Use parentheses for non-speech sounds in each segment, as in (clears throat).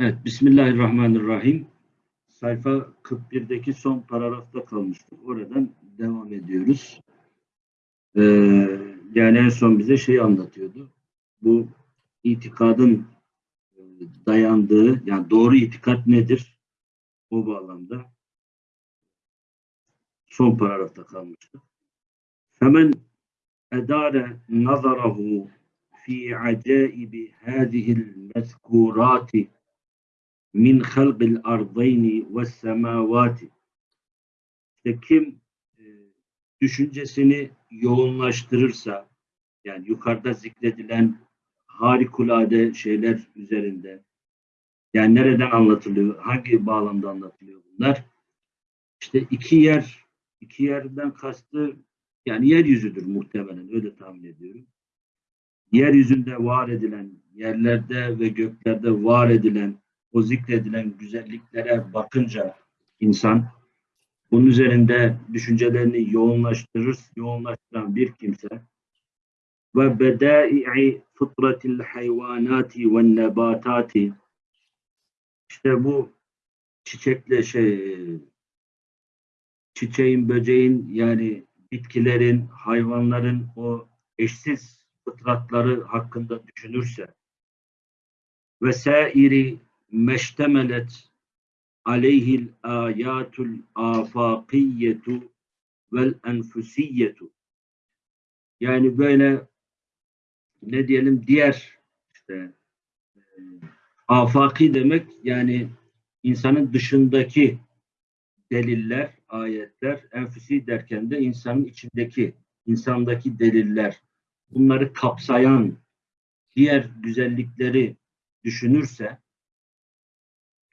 Evet, Bismillahirrahmanirrahim. Sayfa 41'deki son paragrafta kalmıştık. Oradan devam ediyoruz. Ee, yani en son bize şeyi anlatıyordu. Bu itikadın e, dayandığı, yani doğru itikat nedir? O bağlamda son paragrafta kalmıştık. Femen edare nazarahu fi acaibi hadihil mezkurati min halqil ardayni ve semavati. İşte kim e, düşüncesini yoğunlaştırırsa, yani yukarıda zikredilen harikulade şeyler üzerinde, yani nereden anlatılıyor, hangi bağlamda anlatılıyor bunlar? İşte iki yer, iki yerden kastı, yani yeryüzüdür muhtemelen, öyle tahmin ediyorum. Yeryüzünde var edilen, yerlerde ve göklerde var edilen o zikredilen güzelliklere bakınca insan bunun üzerinde düşüncelerini yoğunlaştırır, yoğunlaştıran bir kimse. Ve bedai'i fıtratil hayvanati ve nebatati işte bu çiçekle şey çiçeğin, böceğin yani bitkilerin, hayvanların o eşsiz fıtratları hakkında düşünürse. Ve sairi meştemelet aleyhil ayatul afakiyyetu vel enfusiyyetu. Yani böyle ne diyelim diğer işte e, afaki demek yani insanın dışındaki deliller, ayetler, enfüsi derken de insanın içindeki, insandaki deliller, bunları kapsayan diğer güzellikleri düşünürse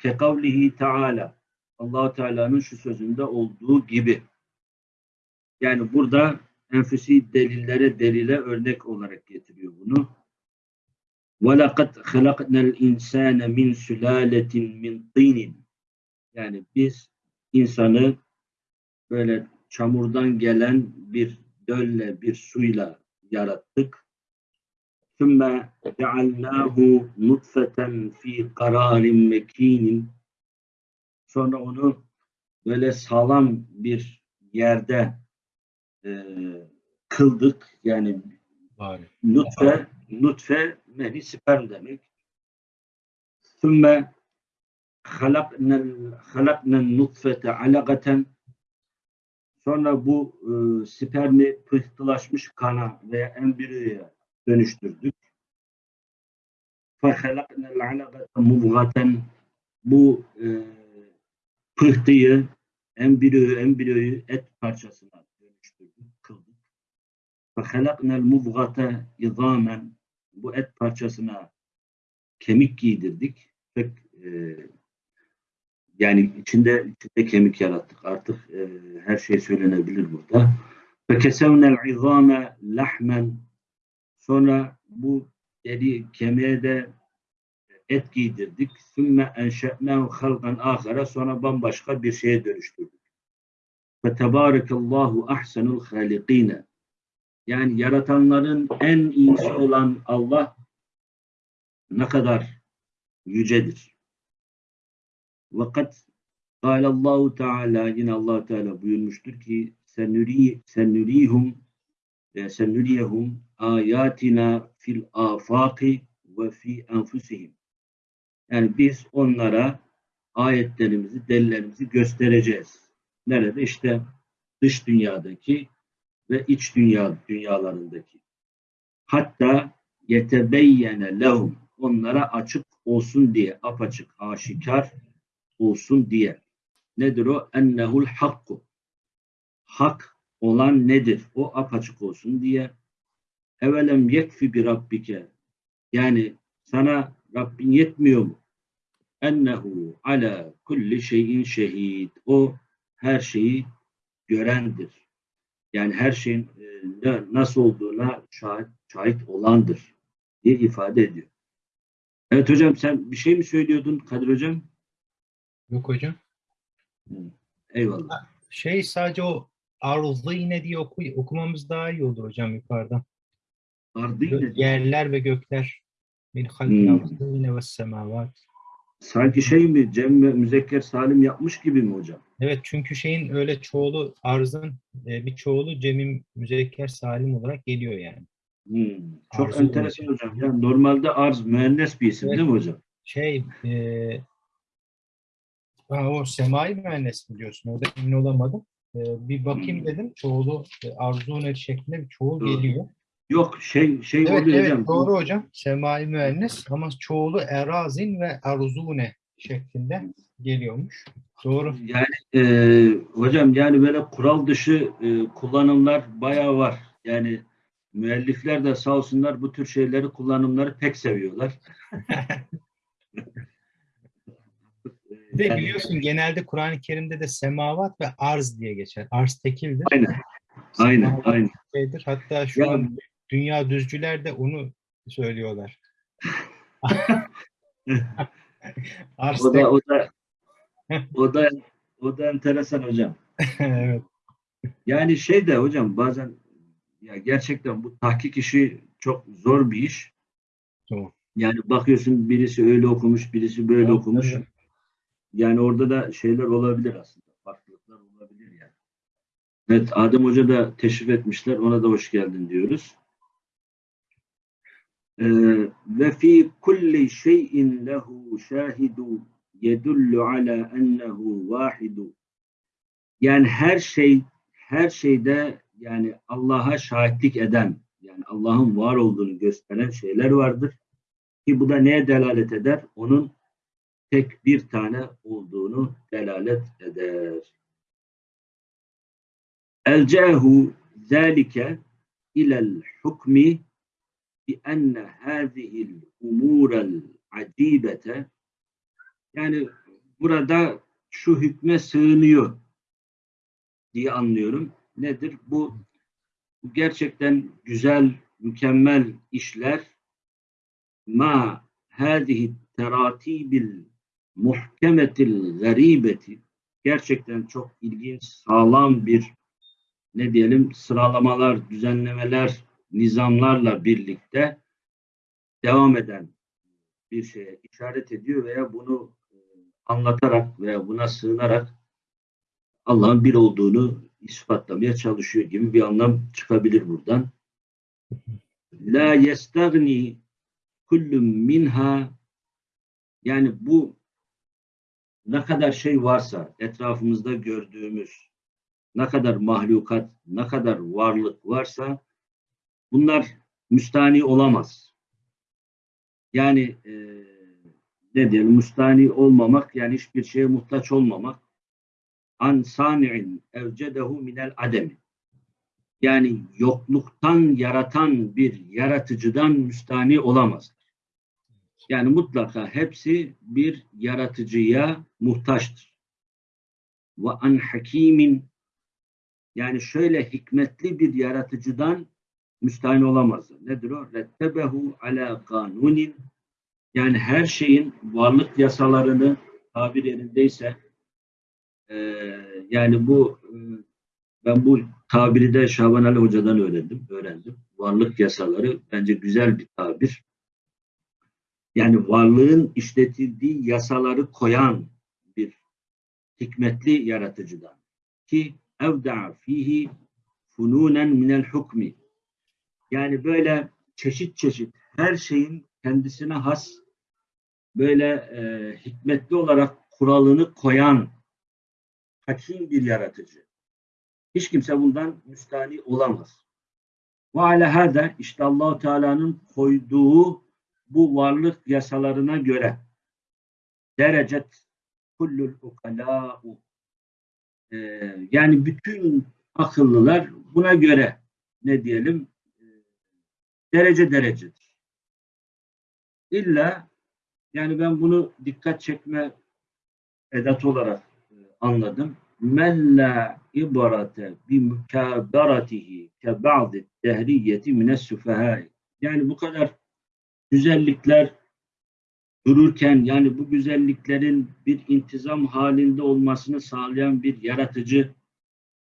kekavlihi Teala allah Teala'nın şu sözünde olduğu gibi yani burada enfüsi delillere delile örnek olarak getiriyor bunu. وَلَقَدْ خَلَقْنَا الْاِنْسَانَ مِنْ سُلَالَةٍ مِنْ طِينٍ Yani biz insanı böyle çamurdan gelen bir dölle, bir suyla yarattık. ثم cealnahu nutfeten fi kararin mekinin sonra onu böyle sağlam bir yerde e, kıldık. Yani Bari. nutfe nutfe mehni sperm demek. sümme halaknen nutfete alagaten sonra bu e, spermi pıhtılaşmış kana veya embriyoya dönüştürdük. فَخَلَقْنَا الْعَلَقَةَ مُضْغَةً Bu e, pıhtıyı, embriyoyu, embriyoyu et parçasına dönüştürdük, kıldık. فَخَلَقْنَا الْمُضْغَةَ اِظَامًا Bu et parçasına kemik giydirdik. Pek, e, yani içinde, içinde kemik yarattık. Artık e, her şey söylenebilir burada. فَكَسَوْنَا الْعِظَامَ لَحْمًا Sonra bu deri kemiğe de et giydirdik. Sümme enşe'nehu halkan ahara. Sonra bambaşka bir şeye dönüştürdük. Ve tebârekallahu ahsenul halikine. Yani yaratanların en iyisi olan Allah ne kadar yücedir. Vakat Allahu Teala yine Allah Teala buyurmuştur ki senürihum ve senüriyehum ayatina fil afaki ve fi enfusihim. Yani biz onlara ayetlerimizi, delillerimizi göstereceğiz. Nerede? İşte dış dünyadaki ve iç dünya dünyalarındaki. Hatta yetebeyyene lehum onlara açık olsun diye, apaçık, aşikar olsun diye. Nedir o? Ennehul hakku. Hak olan nedir? O apaçık olsun diye. Evelem yekfi bir rabbike. Yani sana Rabbin yetmiyor mu? Ennehu ala kulli şeyin şehid. O her şeyi görendir. Yani her şeyin e, nasıl olduğuna şahit, şahit olandır diye ifade ediyor. Evet hocam sen bir şey mi söylüyordun Kadir hocam? Yok hocam. Eyvallah. Şey sadece o arızlı yine diye oku, okumamız daha iyi olur hocam yukarıdan. Yine Yerler ve gökler. Min halkil Hmm. ve semavat. Sanki şey mi Cem ve Müzekker Salim yapmış gibi mi hocam? Evet çünkü şeyin öyle çoğulu arzın e, bir çoğulu Cem'in müzekker salim olarak geliyor yani. Hmm, Çok Arzu enteresan hocam. Ya normalde arz müennes bir isim Evet. değil mi hocam? Şey e, ha, o semai müennes mi diyorsun? Orada emin olamadım. E, bir bakayım Hmm. dedim. Çoğulu e, arzunet şeklinde bir çoğul Doğru. geliyor. Yok şey şey Evet oluyor evet hocam. doğru hocam. Semai müennes ama çoğulu erazin ve arzune şeklinde geliyormuş. Doğru. Yani e, hocam yani böyle kural dışı e, kullanımlar bayağı var. Yani müellifler de sağ olsunlar bu tür şeyleri kullanımları pek seviyorlar. (laughs) Bir de biliyorsun genelde Kur'an-ı Kerim'de de semavat ve arz diye geçer. Arz tekildir. Aynen. Aynen, Semavat aynen. şeydir. Hatta şu Ya- an dünya düzcüler de onu söylüyorlar. (laughs) arz O da o da o da o da enteresan hocam. (laughs) evet. Yani şey de hocam bazen ya gerçekten bu tahkik işi çok zor bir iş. Doğru. Yani bakıyorsun birisi öyle okumuş, birisi böyle Tabii, okumuş. tabii. Yani orada da şeyler olabilir aslında. Farklılıklar olabilir yani. Evet Adem Hoca da teşrif etmişler. Ona da hoş geldin diyoruz. Ee, ve fi kulli şeyin lehu şahidu yedullu ala ennehu vahidu. Yani her şey her şeyde yani Allah'a şahitlik eden yani Allah'ın var olduğunu gösteren şeyler vardır. Ki bu da neye delalet eder? Onun tek bir tane olduğunu delalet eder. Elcehu zâlike ilel hukmi bi enne hâzihil umûrel acibete yani burada şu hükme sığınıyor diye anlıyorum. Nedir? Bu, gerçekten güzel, mükemmel işler ma hâzihi teratibil muhkemetil garibeti gerçekten çok ilginç, sağlam bir ne diyelim sıralamalar, düzenlemeler, nizamlarla birlikte devam eden bir şeye işaret ediyor veya bunu e, anlatarak veya buna sığınarak Allah'ın bir olduğunu ispatlamaya çalışıyor gibi bir anlam çıkabilir buradan. La yestagni kullum minha yani bu ne kadar şey varsa etrafımızda gördüğümüz ne kadar mahlukat, ne kadar varlık varsa bunlar müstani olamaz. Yani e, ne diyelim müstani olmamak yani hiçbir şeye muhtaç olmamak an sani'in evcedehu minel ademi yani yokluktan yaratan bir yaratıcıdan müstani olamaz. Yani mutlaka hepsi bir yaratıcıya muhtaçtır. Ve an hakimin yani şöyle hikmetli bir yaratıcıdan müstahni olamazlar. Nedir o? Rettebehu ala kanunin yani her şeyin varlık yasalarını tabir yerindeyse e, yani bu e, ben bu tabiri de Şaban Ali Hoca'dan öğrendim. öğrendim. Varlık yasaları bence güzel bir tabir. Yani varlığın işletildiği yasaları koyan bir hikmetli yaratıcıdan. Ki evda'a fihi fununen minel hukmi. Yani böyle çeşit çeşit her şeyin kendisine has böyle e, hikmetli olarak kuralını koyan hakim bir yaratıcı. Hiç kimse bundan müstani olamaz. Ve ala hâde işte allah Teala'nın koyduğu bu varlık yasalarına göre derecet kullul ukalâ'u e, yani bütün akıllılar buna göre ne diyelim e, derece derecedir. İlla yani ben bunu dikkat çekme edat olarak e, anladım. Men la ibarate bi mukadaratihi ke ba'di dehriyeti mines süfehâi. Yani bu kadar güzellikler dururken yani bu güzelliklerin bir intizam halinde olmasını sağlayan bir yaratıcı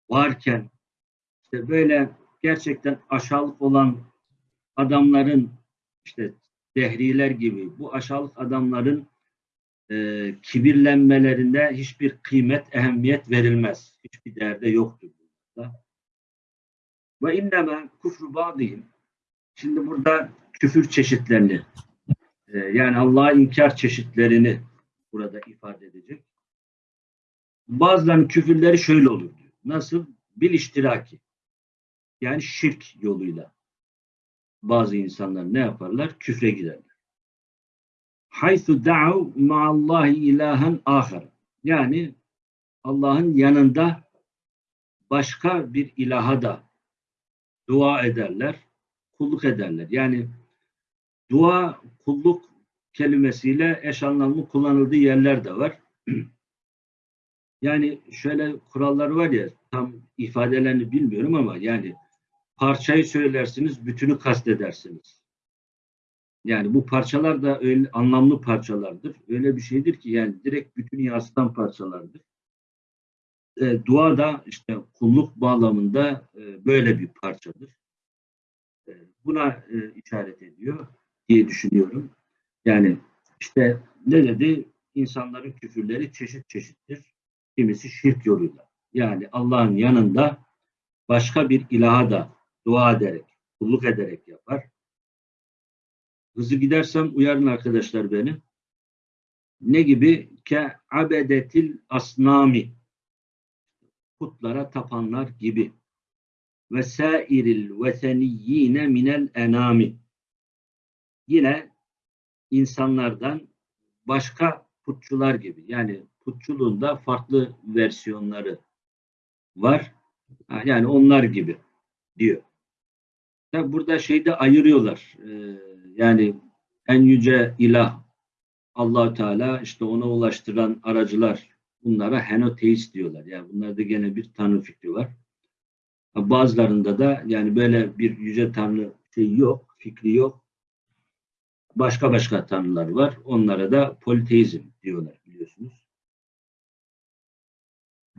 varken işte böyle gerçekten aşağılık olan adamların işte dehriler gibi bu aşağılık adamların e, kibirlenmelerinde hiçbir kıymet, ehemmiyet verilmez. Hiçbir değerde yoktur. Ve inneme kufru ba'dihim. Şimdi burada küfür çeşitlerini e, yani Allah'a inkar çeşitlerini burada ifade edecek. Bazılarının küfürleri şöyle olur diyor. Nasıl? Bil iştiraki. Yani şirk yoluyla. Bazı insanlar ne yaparlar? Küfre giderler. Haythu da'u ma'allahi ilahen ahar. Yani Allah'ın yanında başka bir ilaha da dua ederler, kulluk ederler. Yani dua, kulluk kelimesiyle eş anlamlı kullanıldığı yerler de var. (clears throat) Yani şöyle kurallar var ya tam ifadelerini bilmiyorum ama yani parçayı söylersiniz, bütünü kastedersiniz. Yani bu parçalar da öyle anlamlı parçalardır. Öyle bir şeydir ki yani direkt bütünü yansıtan parçalardır. E, dua da işte kulluk bağlamında e, böyle bir parçadır. Buna e, işaret ediyor diye düşünüyorum. Yani işte ne dedi? İnsanların küfürleri çeşit çeşittir. Kimisi şirk yoluyla. Yani Allah'ın yanında başka bir ilaha da dua ederek, kulluk ederek yapar. Hızlı gidersem uyarın arkadaşlar beni. Ne gibi? Ke abedetil asnami. Putlara tapanlar gibi. Ve sairil veseniyyine minel enami. Yine insanlardan başka putçular gibi. Yani putçuluğunda farklı versiyonları var. Yani onlar gibi diyor. Tabi burada şeyde ayırıyorlar. Ee, yani en yüce ilah allah Teala işte ona ulaştıran aracılar bunlara henoteist diyorlar. Yani bunlarda gene bir tanrı fikri var. Bazılarında da yani böyle bir yüce tanrı şey yok, fikri yok. Başka başka tanrılar var. Onlara da politeizm diyorlar biliyorsunuz.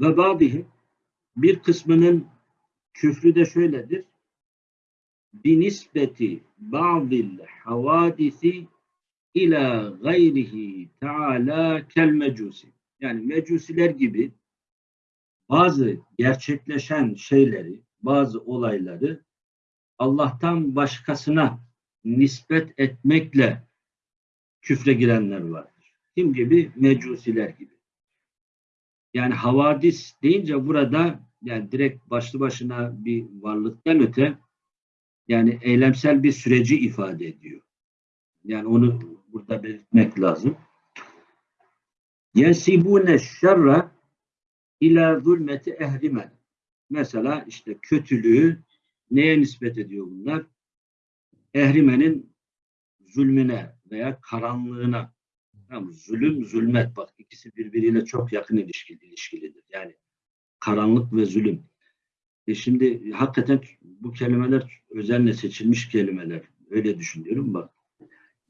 Ve bazı bir kısmının küfrü de şöyledir. Binisbeti ba'dil havadisi ila gayrihi teala kel mecusi. Yani mecusiler gibi bazı gerçekleşen şeyleri, bazı olayları Allah'tan başkasına nispet etmekle küfre girenler vardır. Kim gibi? Mecusiler gibi. Yani havadis deyince burada yani direkt başlı başına bir varlıktan öte yani eylemsel bir süreci ifade ediyor. Yani onu burada belirtmek lazım. Yensibune şerra ila zulmeti ehrimen. Mesela işte kötülüğü neye nispet ediyor bunlar? Ehrimenin zulmüne veya karanlığına. Tamam, zulüm, zulmet bak ikisi birbiriyle çok yakın ilişkili, ilişkilidir. Yani karanlık ve zulüm. E şimdi hakikaten bu kelimeler özenle seçilmiş kelimeler. Öyle düşünüyorum bak.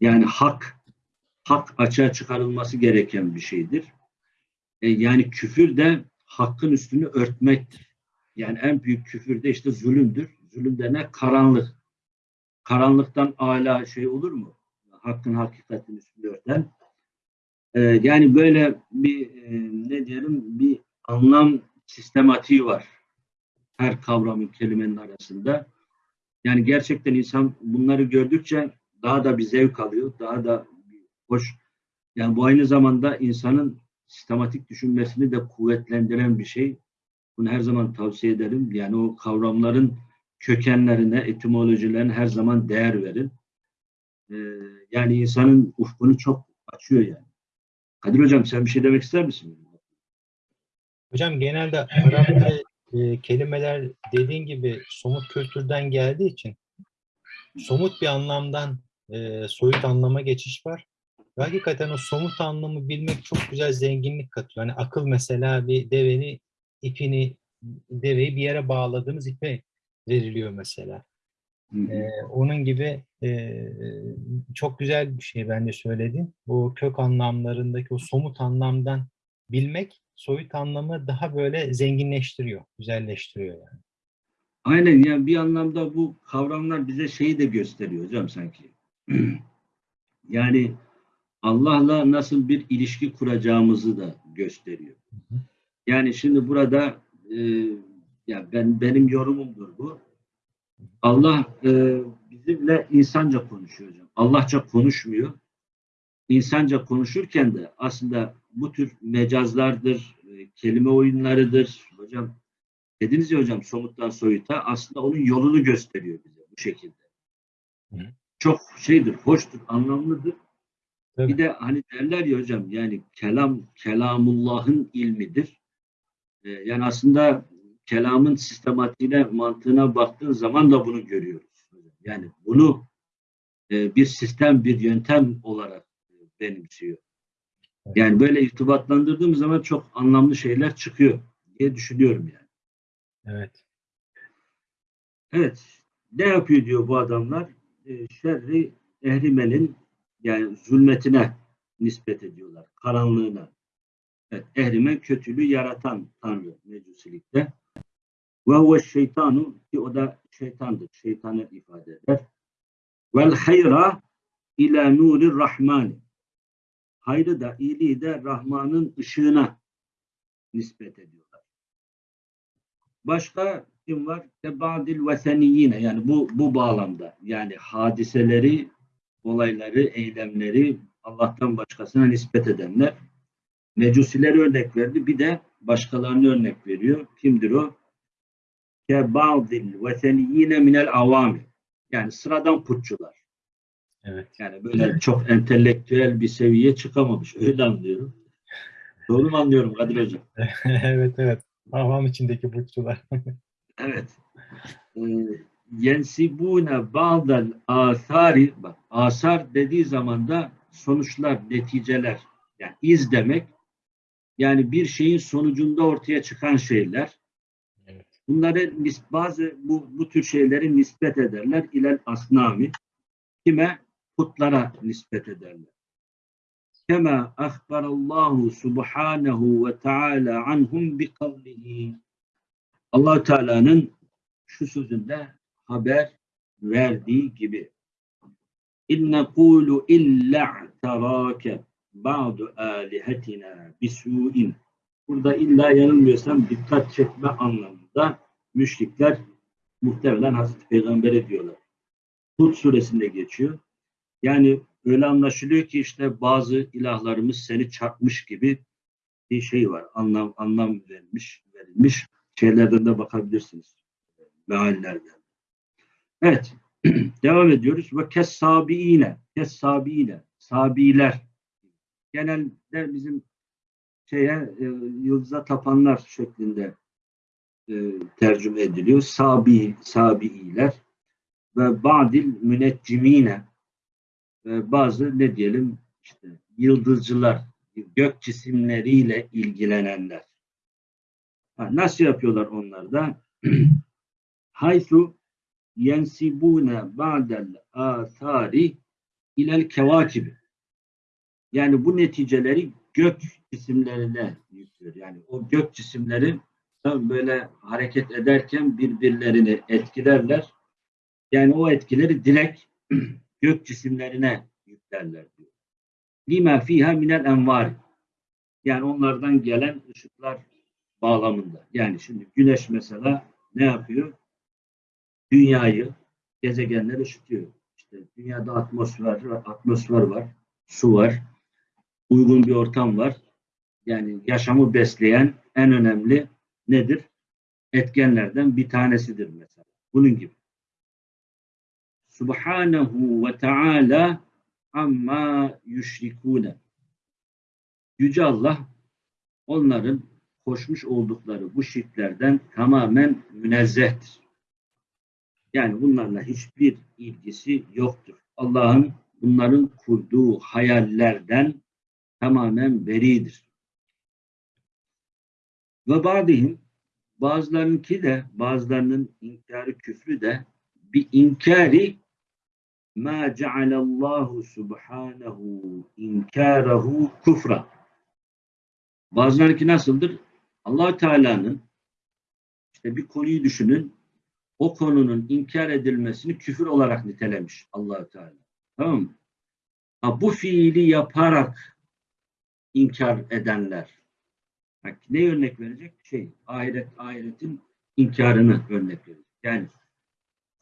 Yani hak, hak açığa çıkarılması gereken bir şeydir. E yani küfür de hakkın üstünü örtmektir. Yani en büyük küfür de işte zulümdür. Zulüm de ne? Karanlık. Karanlıktan âlâ şey olur mu? Hakkın hakikatin üstünü örten. E, yani böyle bir e, ne diyelim bir anlam sistematiği var. Her kavramın kelimenin arasında. Yani gerçekten insan bunları gördükçe daha da bir zevk alıyor. Daha da hoş. Yani bu aynı zamanda insanın sistematik düşünmesini de kuvvetlendiren bir şey. Bunu her zaman tavsiye ederim. Yani o kavramların kökenlerine, etimolojilerine her zaman değer verin. Ee, yani insanın ufkunu çok açıyor yani. Kadir Hocam sen bir şey demek ister misin? Hocam genelde Arapça e, kelimeler dediğin gibi somut kültürden geldiği için somut bir anlamdan e, soyut anlama geçiş var. Ve hakikaten o somut anlamı bilmek çok güzel zenginlik katıyor. Hani akıl mesela bir deveni ipini deveyi bir yere bağladığımız ipe veriliyor mesela. Hı hı. Ee, onun gibi e, çok güzel bir şey bence söylediğin. Bu kök anlamlarındaki o somut anlamdan bilmek soyut anlamı daha böyle zenginleştiriyor, güzelleştiriyor yani. Aynen yani bir anlamda bu kavramlar bize şeyi de gösteriyor hocam sanki. (clears throat) yani Allah'la nasıl bir ilişki kuracağımızı da gösteriyor. Yani şimdi burada e, ya ben benim yorumumdur bu. Allah e, bizimle insanca konuşuyor hocam. Allahça konuşmuyor. İnsanca konuşurken de aslında bu tür mecazlardır, e, kelime oyunlarıdır. Hocam dediniz ya hocam somuttan soyuta aslında onun yolunu gösteriyor bize bu şekilde. Hı. Çok şeydir, hoştur, anlamlıdır. Tabii. Bir de hani derler ya hocam yani kelam kelamullah'ın ilmidir. Ee, yani aslında kelamın sistematiğine, mantığına baktığın zaman da bunu görüyoruz. Yani bunu e, bir sistem, bir yöntem olarak e, benimsiyor. Yani böyle irtibatlandırdığım zaman çok anlamlı şeyler çıkıyor diye düşünüyorum yani. Evet. Evet. Ne yapıyor diyor bu adamlar? E, şerri ehrimenin yani zulmetine nispet ediyorlar. Karanlığına. Evet, ehrimen kötülüğü yaratan Tanrı mecusilikte. Ve huve şeytanu ki o da şeytandır. Şeytanı ifade eder. Vel hayra ila nurir rahmani. Hayrı da iyiliği de Rahman'ın ışığına nispet ediyorlar. Başka kim var? Tebadil veseniyine yani bu bu bağlamda yani hadiseleri, olayları, eylemleri Allah'tan başkasına nispet edenler. Mecusileri örnek verdi. Bir de başkalarını örnek veriyor. Kimdir o? Kebadil veseniyine minel avami. Yani sıradan putçular. Evet. Yani böyle çok entelektüel bir seviyeye çıkamamış. Öyle anlıyorum. Doğru mu anlıyorum Kadir Hocam? (laughs) evet evet. Havam içindeki burçlular. (laughs) Evet. Ee, Yensibune ba'del asari bak asar dediği zaman da sonuçlar, neticeler yani iz demek yani bir şeyin sonucunda ortaya çıkan şeyler. Evet. Bunları bazı bu, bu tür şeyleri nispet ederler ilel asnami. Kime? Putlara nispet ederler. Kema ahbarallahu subhanahu ve taala anhum bi kavlihi. allah Teala'nın şu sözünde haber verdiği gibi. İnne kulu illa terake ba'du alihetina bisu'in. Burada illa yanılmıyorsam dikkat çekme anlamında müşrikler muhtemelen Hazreti Peygamber'e diyorlar. Hud suresinde geçiyor. Yani öyle anlaşılıyor ki işte bazı ilahlarımız seni çarpmış gibi bir şey var. Anlam anlam verilmiş, verilmiş şeylerden de bakabilirsiniz. Meallerden. Evet. (clears throat) Devam ediyoruz. Ve kessabiine. Kessabiine. Sabiler. Genelde bizim şeye e, yıldıza tapanlar şeklinde e, tercüme ediliyor. Sabi, sabiiler ve badil müneccimine ve bazı ne diyelim işte yıldızcılar, gök cisimleriyle ilgilenenler. Ha, nasıl yapıyorlar onlar da? (clears throat) Haythu yensibune ba'del athari ilel kevakibi. Yani bu neticeleri gök cisimlerine yüklüyor. Yani o gök cisimleri böyle hareket ederken birbirlerini etkilerler. Yani o etkileri direkt (clears throat) gök cisimlerine yüklerler diyor. Lima fiha minel envar. Yani onlardan gelen ışıklar bağlamında. Yani şimdi güneş mesela ne yapıyor? Dünyayı, gezegenleri ışıtıyor. İşte dünyada atmosfer, atmosfer var, su var, uygun bir ortam var. Yani yaşamı besleyen en önemli nedir? Etkenlerden bir tanesidir mesela. Bunun gibi. Subhanahu ve Teala amma yüşrikune. Yüce Allah onların koşmuş oldukları bu şirklerden tamamen münezzehtir. Yani bunlarla hiçbir ilgisi yoktur. Allah'ın bunların kurduğu hayallerden tamamen beridir. Ve badihim bazılarınki de bazılarının inkarı küfrü de bir inkari ma cealallahu subhanahu inkarahu kufra. Bazılarınki nasıldır? allah Teala'nın işte bir konuyu düşünün o konunun inkar edilmesini küfür olarak nitelemiş allah Teala. Tamam mı? Ha, bu fiili yaparak inkar edenler. Bak, ne örnek verecek? Şey, ahiret, ahiretin inkarını örnek verecek. Yani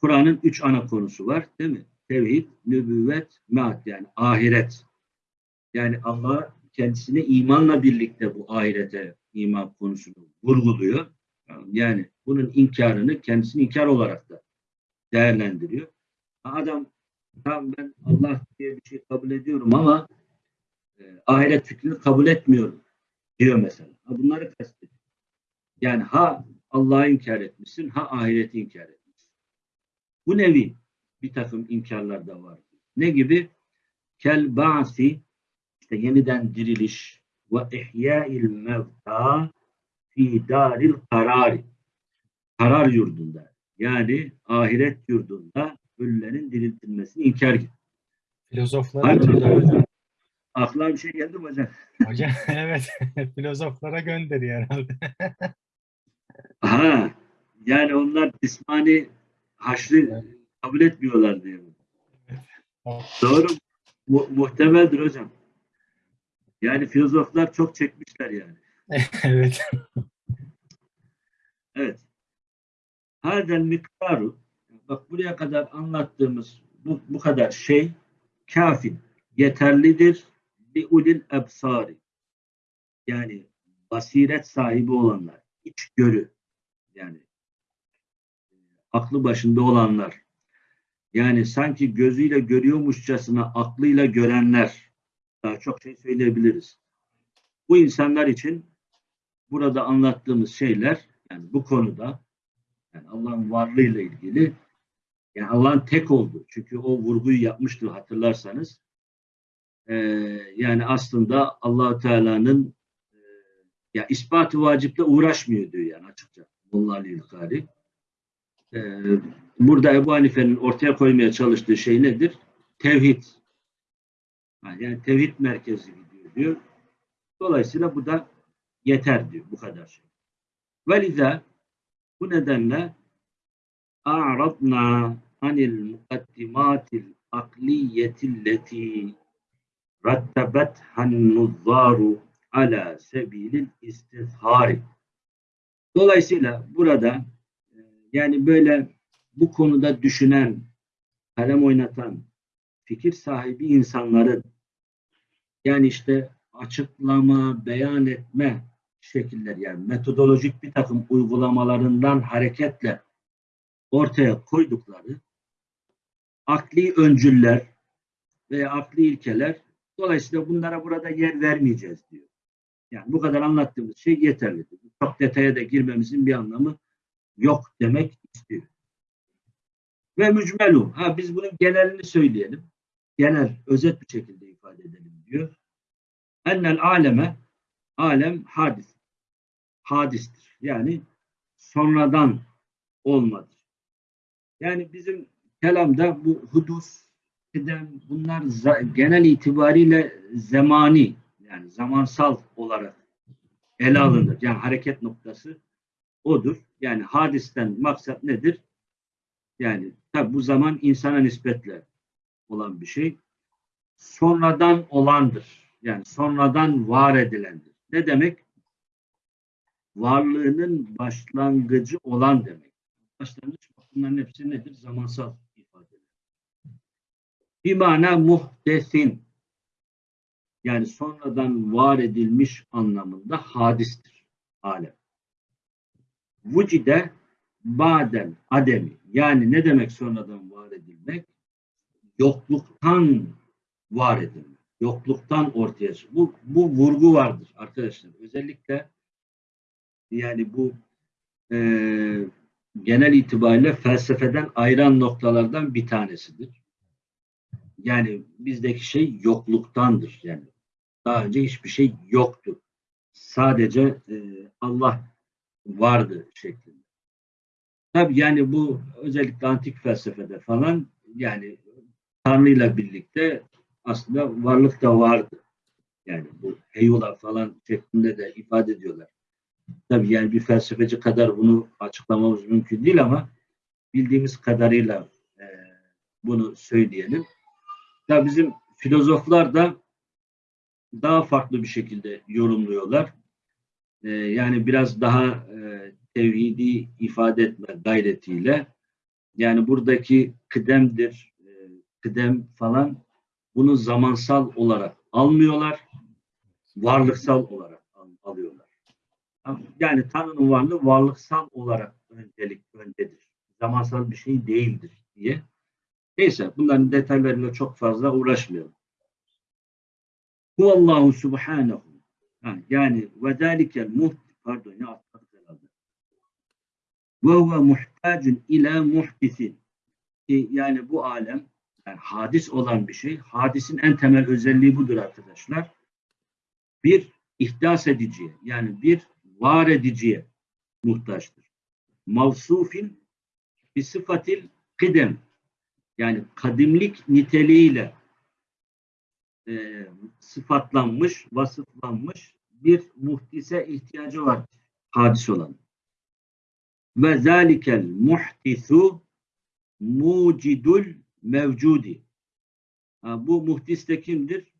Kur'an'ın üç ana konusu var değil mi? Tevhid, nübüvvet, meat yani ahiret. Yani Allah kendisine imanla birlikte bu ahirete iman konusunu vurguluyor. Yani bunun inkarını kendisini inkar olarak da değerlendiriyor. Adam tamam ben Allah diye bir şey kabul ediyorum ama e, ahiret fikrini kabul etmiyorum diyor mesela. Ha, bunları kastediyor. Yani ha Allah'ı inkar etmişsin, ha ahireti inkar etmişsin. Bu nevi bir takım inkarlar da var. Ne gibi? Kel ba'si işte yeniden diriliş ve ihya'il mevta fi daril karari karar yurdunda yani ahiret yurdunda ölülerin diriltilmesini inkar. Filozoflara Hayır, Aklıma bir şey geldi mi hocam? (laughs) Hocam evet (laughs) filozoflara gönderiyor herhalde. (laughs) Aha, yani onlar cismani haşrı kabul etmiyorlar diyor. Doğru. Mu- muhtemeldir hocam. Yani filozoflar çok çekmişler yani. evet. Evet. Hadel miktaru bak buraya kadar anlattığımız bu, bu kadar şey kafi yeterlidir li ulil ebsari yani basiret sahibi olanlar içgörü yani e, aklı başında olanlar yani sanki gözüyle görüyormuşçasına aklıyla görenler daha çok şey söyleyebiliriz. Bu insanlar için burada anlattığımız şeyler yani bu konuda yani Allah'ın varlığıyla ilgili yani Allah'ın tek olduğu. Çünkü o vurguyu yapmıştı hatırlarsanız. Ee, yani aslında allah Teala'nın e, ya ispatı vaciple uğraşmıyor diyor yani açıkça. Molla Ali Ülkari. Ee, burada Ebu Hanife'nin ortaya koymaya çalıştığı şey nedir? Tevhid. Yani tevhid merkezi gidiyor diyor. Dolayısıyla bu da yeter diyor bu kadar şey. Veliza bu nedenle a'radna anil mukaddimatil akliyetilleti rattabat hannuzzaru ala sebilil istizhari. Dolayısıyla burada e, yani böyle bu konuda düşünen, kalem oynatan, fikir sahibi insanların yani işte açıklama, beyan etme şekilleri yani metodolojik bir takım uygulamalarından hareketle ortaya koydukları akli öncüller veya akli ilkeler dolayısıyla bunlara burada yer vermeyeceğiz diyor. Yani bu kadar anlattığımız şey yeterlidir. Çok detaya da girmemizin bir anlamı yok demek istiyor. Ve mücmelu. Ha biz bunun genelini söyleyelim. Genel, özet bir şekilde ifade edelim diyor. Ennel aleme alem hadis. Hadistir. Yani sonradan olmadır. Yani bizim kelamda bu hudus, kıdem bunlar genel itibariyle zemani yani zamansal olarak ele alınır. Yani hareket noktası odur. Yani hadisten maksat nedir? Yani tabi bu zaman insana nispetle olan bir şey. Sonradan olandır. Yani sonradan var edilendir. Ne demek? Varlığının başlangıcı olan demek. Başlangıç bunların hepsi nedir? Zamansal. Bir mana muhdesin. Yani sonradan var edilmiş anlamında hadistir. Alem. Vücide baden ademi. Yani ne demek sonradan var edilmek? Yokluktan var edilmek. Yokluktan ortaya çıkmak. Bu, bu vurgu vardır arkadaşlar. Özellikle yani bu e, genel itibariyle felsefeden ayıran noktalardan bir tanesidir. Yani bizdeki şey yokluktandır. Yani daha önce hiçbir şey yoktu. Sadece e, Allah vardı şeklinde. Tabii yani bu özellikle antik felsefede falan yani Tanrı'yla birlikte aslında varlık da vardı. Yani bu heyula falan şeklinde de ifade ediyorlar. Tabii yani bir felsefeci kadar bunu açıklamamız mümkün değil ama bildiğimiz kadarıyla e, bunu söyleyelim. Tabii bizim filozoflar da daha farklı bir şekilde yorumluyorlar. Ee, yani biraz daha e, tevhidi ifade etme gayretiyle yani buradaki kıdemdir, e, kıdem falan bunu zamansal olarak almıyorlar, varlıksal olarak al- alıyorlar. Yani Tanrı'nın varlığı varlıksal olarak öncelik öndedir. Zamansal bir şey değildir diye. Neyse bunların detaylarıyla çok fazla uğraşmayalım. Huvallahu subhanahu. Ha, yani ve zalikel muht pardon ya atladık herhalde. Ve huve muhtacun ila muhdisin. Yani bu alem yani hadis olan bir şey. Hadisin en temel özelliği budur arkadaşlar. Bir ihdas ediciye yani bir var ediciye muhtaçtır. Mavsufin bir sıfatil kıdem yani kadimlik niteliğiyle e, sıfatlanmış, vasıflanmış bir muhdise ihtiyacı var hadis olan. Ve zalikel muhdisu mucidul mevcudi. Ha, bu muhdis de kimdir?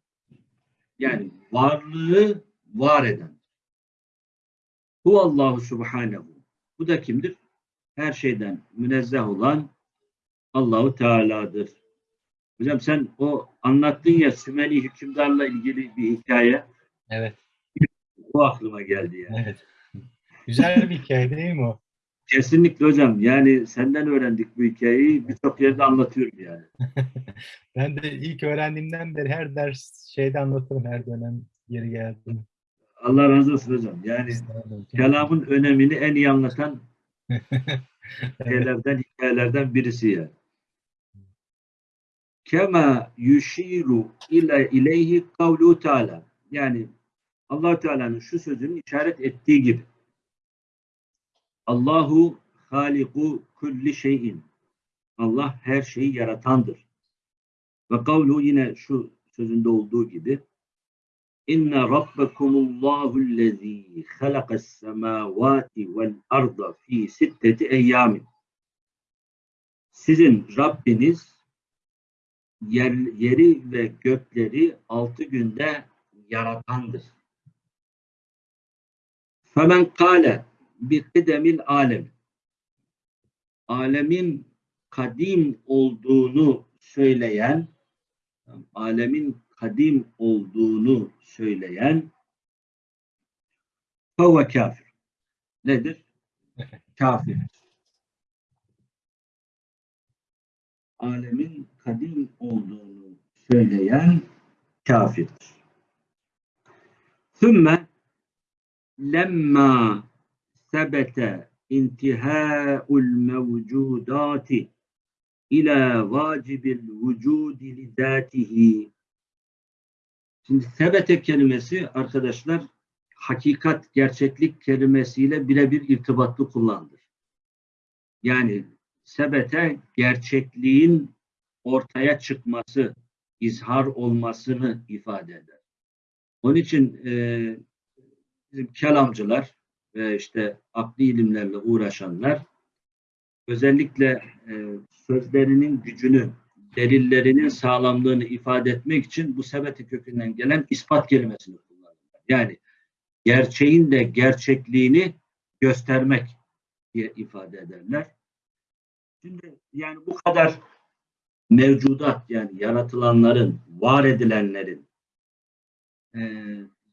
Yani varlığı var eden. Hu Allahu Subhanehu. Bu da kimdir? Her şeyden münezzeh olan Allahu Teala'dır. Hocam sen o anlattın ya Sümeni hükümdarla ilgili bir hikaye. Evet, O aklıma geldi yani. evet. Güzel bir hikaye değil mi o? Kesinlikle hocam. Yani senden öğrendik bu hikayeyi. Birçok yerde anlatıyorum yani. (laughs) Ben de ilk öğrendiğimden beri her ders şeyde anlatırım her dönem yeri geldi. Allah razı olsun hocam. Yani kelamın önemini en iyi anlatan (laughs) şeylerden, hikayelerden birisi ya. Kema yushiru ile ileyhi kavlu Teala. Yani allah Teala'nın şu sözünün işaret ettiği gibi. Allahu haliku kulli şeyin. Allah her şeyi yaratandır. Ve kavlu yine şu sözünde olduğu gibi İnne rabbekumullahu allazî halakas semâvâti vel arda fî sitteti eyyâmin. Sizin Rabbiniz yer, yeri ve gökleri altı günde yaratandır. Femen kâle bi kıdemil alem. Alemin kadim olduğunu söyleyen, alemin kadim olduğunu söyleyen fevve kafir. Nedir? (laughs) Kafir. Alemin kadim olduğunu söyleyen kafirdir. Sümme lemma sebete intihâul mevcudati ila vacibil vücudi lidâtihi Şimdi sebete kelimesi arkadaşlar hakikat, gerçeklik kelimesiyle birebir irtibatlı kullanılır. Yani sebete gerçekliğin ortaya çıkması, izhar olmasını ifade eder. Onun için e, bizim kelamcılar ve işte akli ilimlerle uğraşanlar özellikle e, sözlerinin gücünü, delillerinin sağlamlığını ifade etmek için bu sebeti kökünden gelen ispat kelimesini kullanırlar. Yani gerçeğin de gerçekliğini göstermek diye ifade ederler. Şimdi yani bu kadar mevcudat yani yaratılanların, var edilenlerin e,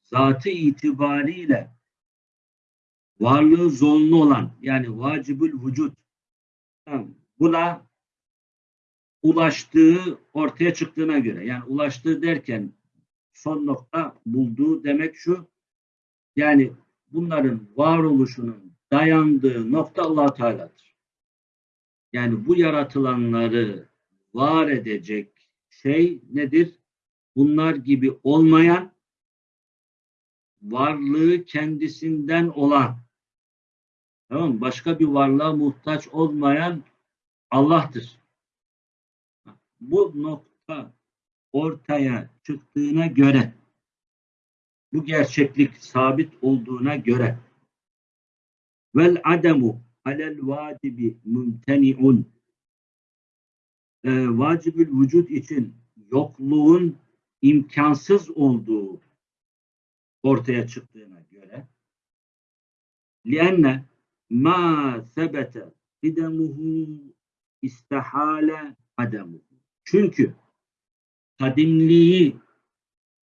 zatı itibariyle varlığı zorunlu olan yani vacibül vücut buna ulaştığı ortaya çıktığına göre yani ulaştığı derken son nokta bulduğu demek şu yani bunların varoluşunun dayandığı nokta allah Teala'dır. Yani bu yaratılanları var edecek şey nedir? Bunlar gibi olmayan varlığı kendisinden olan tamam mı? Başka bir varlığa muhtaç olmayan Allah'tır bu nokta ortaya çıktığına göre bu gerçeklik sabit olduğuna göre vel ademu alel vacibi mümteni'un e, vacibül vücut için yokluğun imkansız olduğu ortaya çıktığına göre لِأَنَّ مَا ثَبَتَ قِدَمُهُ istihale ademuhu. Çünkü kadimliği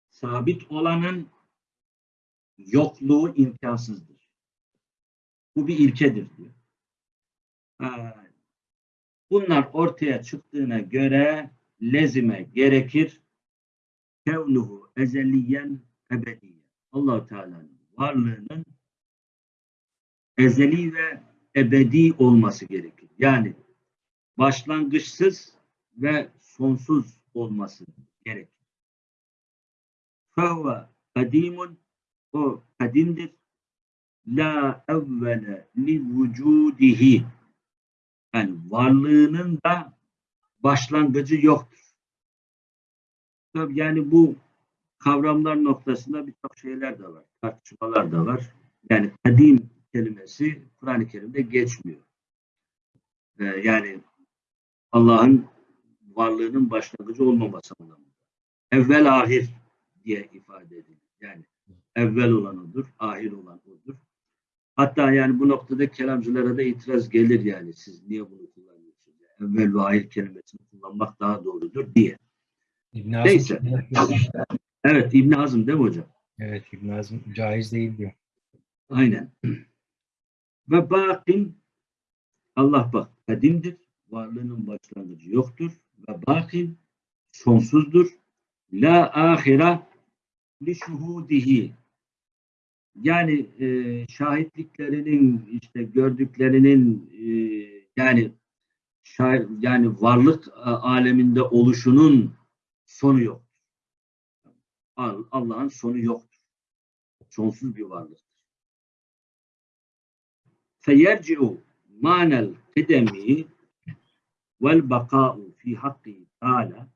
sabit olanın yokluğu imkansızdır. Bu bir ilkedir diyor. Ha, Bunlar ortaya çıktığına göre lezime gerekir kevnuhu ezeliyen ebediyen. allah Teala'nın varlığının ezeli ve ebedi olması gerekir. Yani başlangıçsız ve sonsuz olması gerekir. Fehve kadimun o kadimdir. La evvele li vücudihi yani varlığının da başlangıcı yoktur. Tabii yani bu kavramlar noktasında birçok şeyler de var, tartışmalar da var. Yani kadim kelimesi Kur'an-ı Kerim'de geçmiyor. Ee, yani Allah'ın varlığının başlangıcı olmaması anlamında. Evvel ahir diye ifade edilir. Yani evvel olan odur, ahir olan odur. Hatta yani bu noktada kelamcılara da itiraz gelir yani siz niye bunu kullanıyorsunuz? Yani evvel ve ahir kelimesini kullanmak daha doğrudur diye. İbn Hazm Neyse. Evet İbn Hazım değil mi hocam? Evet İbn Hazm caiz değil diyor. Aynen. (clears throat) Ve bakin Allah bak kadimdir. Varlığının başlangıcı yoktur. Ve bakin sonsuzdur. La ahira li şuhudihi. Yani e, şahitliklerinin işte gördüklerinin e, yani şahit, yani varlık e, aleminde oluşunun sonu yok. Allah'ın sonu yoktur. Sonsuz bir varlıktır. Feyerci'u manel kıdemi vel baka'u fi hakkı ta'ala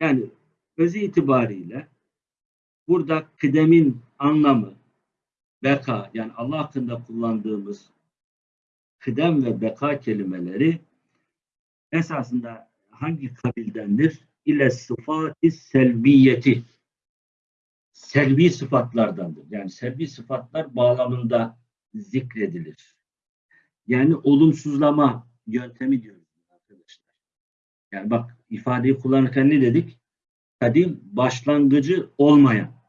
yani özü itibariyle burada kıdemin anlamı beka yani Allah hakkında kullandığımız kıdem ve beka kelimeleri esasında hangi kabildendir? İle sıfati selviyeti selvi sıfatlardandır. Yani selvi sıfatlar bağlamında zikredilir. Yani olumsuzlama yöntemi diyoruz arkadaşlar. Yani bak ifadeyi kullanırken ne dedik? Kadim başlangıcı olmayan.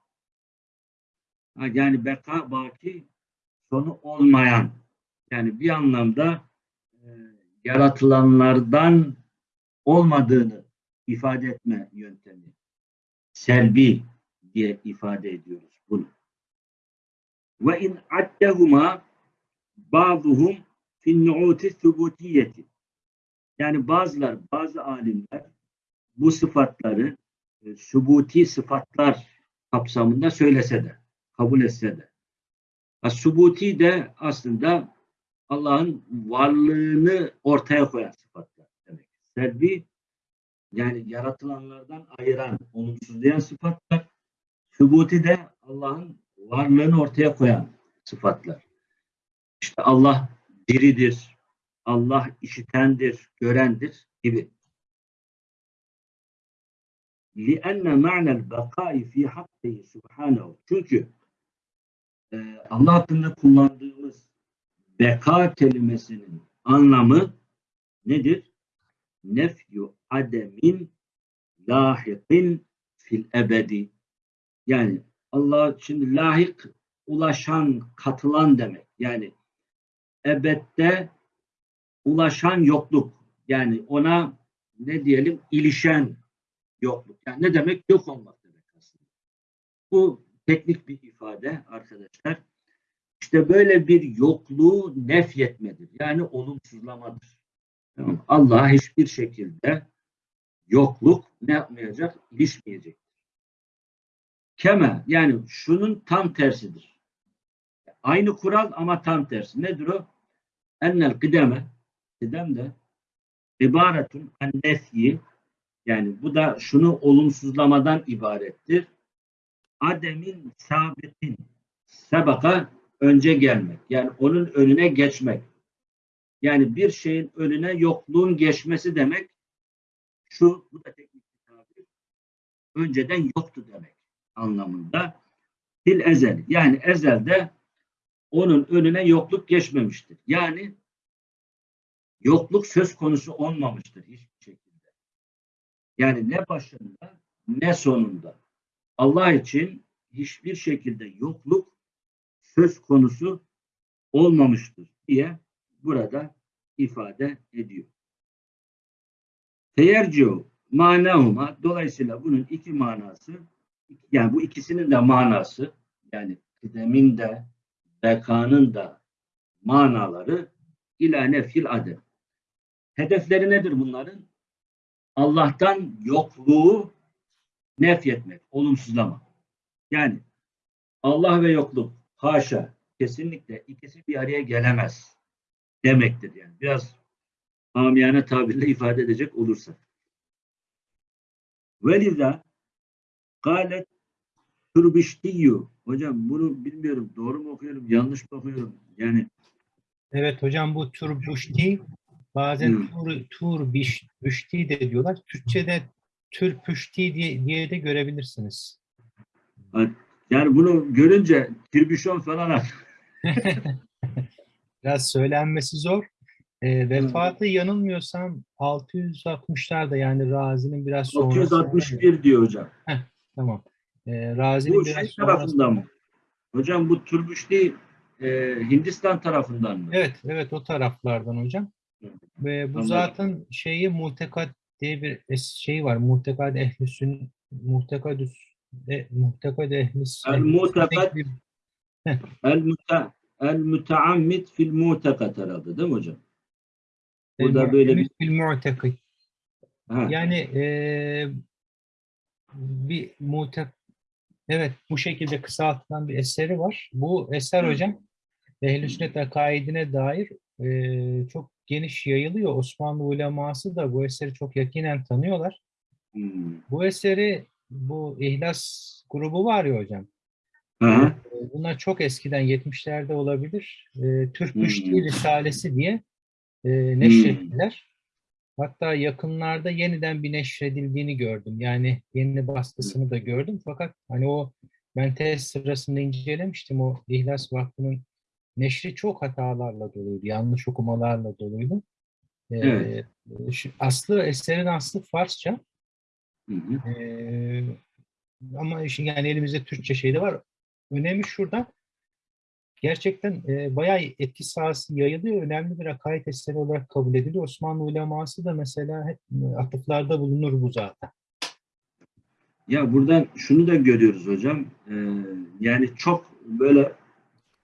Yani beka baki sonu olmayan. Yani bir anlamda e, yaratılanlardan olmadığını ifade etme yöntemi. Selbi diye ifade ediyoruz bunu. Ve in addehuma bazıhum fin nu'uti subutiyeti. Yani bazılar, bazı alimler bu sıfatları e, subuti sıfatlar kapsamında söylese de, kabul etse de. Subuti de aslında Allah'ın varlığını ortaya koyan sıfatlar demek. Selbi yani yaratılanlardan ayıran, olumsuzlayan sıfatlar. Subuti de Allah'ın varlığını ortaya koyan sıfatlar. İşte Allah diridir, Allah işitendir, görendir gibi. لِأَنَّ مَعْنَ الْبَقَاءِ فِي حَقِّهِ سُبْحَانَهُ Çünkü e, Allah hakkında kullandığımız beka kelimesinin anlamı nedir? Nefyu ademin lahikin fil ebedi. Yani Allah şimdi lahik ulaşan, katılan demek. Yani ebette ulaşan yokluk. Yani ona ne diyelim ilişen yokluk. Yani ne demek? Yok olmak demek aslında. Bu teknik bir ifade arkadaşlar. İşte böyle bir yokluğu nefyetmedir. Yani olumsuzlamadır. Tamam. Allah'a hiçbir şekilde yokluk ne yapmayacak? İlişmeyecek. Keme yani şunun tam tersidir. Aynı kural ama tam tersi. Nedir o? Ennel kıdeme kıdem de ibaretun en nefyi yani bu da şunu olumsuzlamadan ibarettir. Ademin sabitin sebaka önce gelmek. Yani onun önüne geçmek. Yani bir şeyin önüne yokluğun geçmesi demek şu bu da teknik bir tabir. önceden yoktu demek anlamında. Fil ezel yani ezelde onun önüne yokluk geçmemiştir. Yani yokluk söz konusu olmamıştır hiçbir şekilde. Yani ne başında ne sonunda. Allah için hiçbir şekilde yokluk söz konusu olmamıştır diye burada ifade ediyor. Teyerciu manahuma dolayısıyla bunun iki manası yani bu ikisinin de manası yani kıdemin de bekanın da manaları ila nefil adem. Hedefleri nedir bunların? Allah'tan yokluğu nefyetmek, olumsuzlama. Yani Allah ve yokluk haşa kesinlikle ikisi bir araya gelemez demektir yani. Biraz amiyane tabirle ifade edecek olursak. Veliza galet turbiştiyyu hocam bunu bilmiyorum doğru mu okuyorum yanlış mı okuyorum yani Evet hocam bu turbuşti bazen Hmm. tur, turbiş, büşti de diyorlar. Türkçe'de türpüşti diye, diye de görebilirsiniz. yani bunu görünce tirbüşon falan (laughs) Biraz söylenmesi zor. E, vefatı yanılmıyorsam 660'larda yani Razi'nin biraz sonra. 661 diyor hocam. Tamam. E, Razi'nin Bu biraz şey sonra- tarafından mı? Hocam bu Turbüşti e, Hindistan tarafından mı? Evet, evet o taraflardan hocam. Ve bu Anladım. zaten şeyi muhtekat diye bir şey var. Muhtekad ehlüsün muhtekadüs e, muhtekad ehlis El muhtekad- El, müte, el müteammit fil mutekat herhalde değil mi hocam? Bu da böyle bir mu'tekid. ha, Yani eee bir mutek evet bu şekilde kısaltılan bir eseri var. Bu eser hocam Ehl-i Sünnet akaidine dair eee, çok geniş yayılıyor. Osmanlı uleması da bu eseri çok yakinen tanıyorlar. hmm. Bu eseri bu İhlas grubu var ya hocam. Aha, e, Bunlar çok eskiden 70'lerde olabilir. E, Türk Hmm. Müşti Risalesi diye e, neşrettiler. Hatta yakınlarda yeniden bir neşredildiğini gördüm. Yani yeni baskısını da gördüm. Fakat hani o ben test sırasında incelemiştim. O İhlas Vakfı'nın neşri çok hatalarla doluydu. Yanlış okumalarla doluydu. E, Evet. aslı eserin aslı Farsça. hı hı. Ee, ama şimdi yani elimizde Türkçe şey de var. Önemi şurada. Gerçekten e, bayağı etki sahası yayılıyor. Önemli bir akaid eseri olarak kabul ediliyor. Osmanlı uleması da mesela hep e, atıflarda bulunur bu zaten. Ya buradan şunu da görüyoruz hocam. Ee, yani çok böyle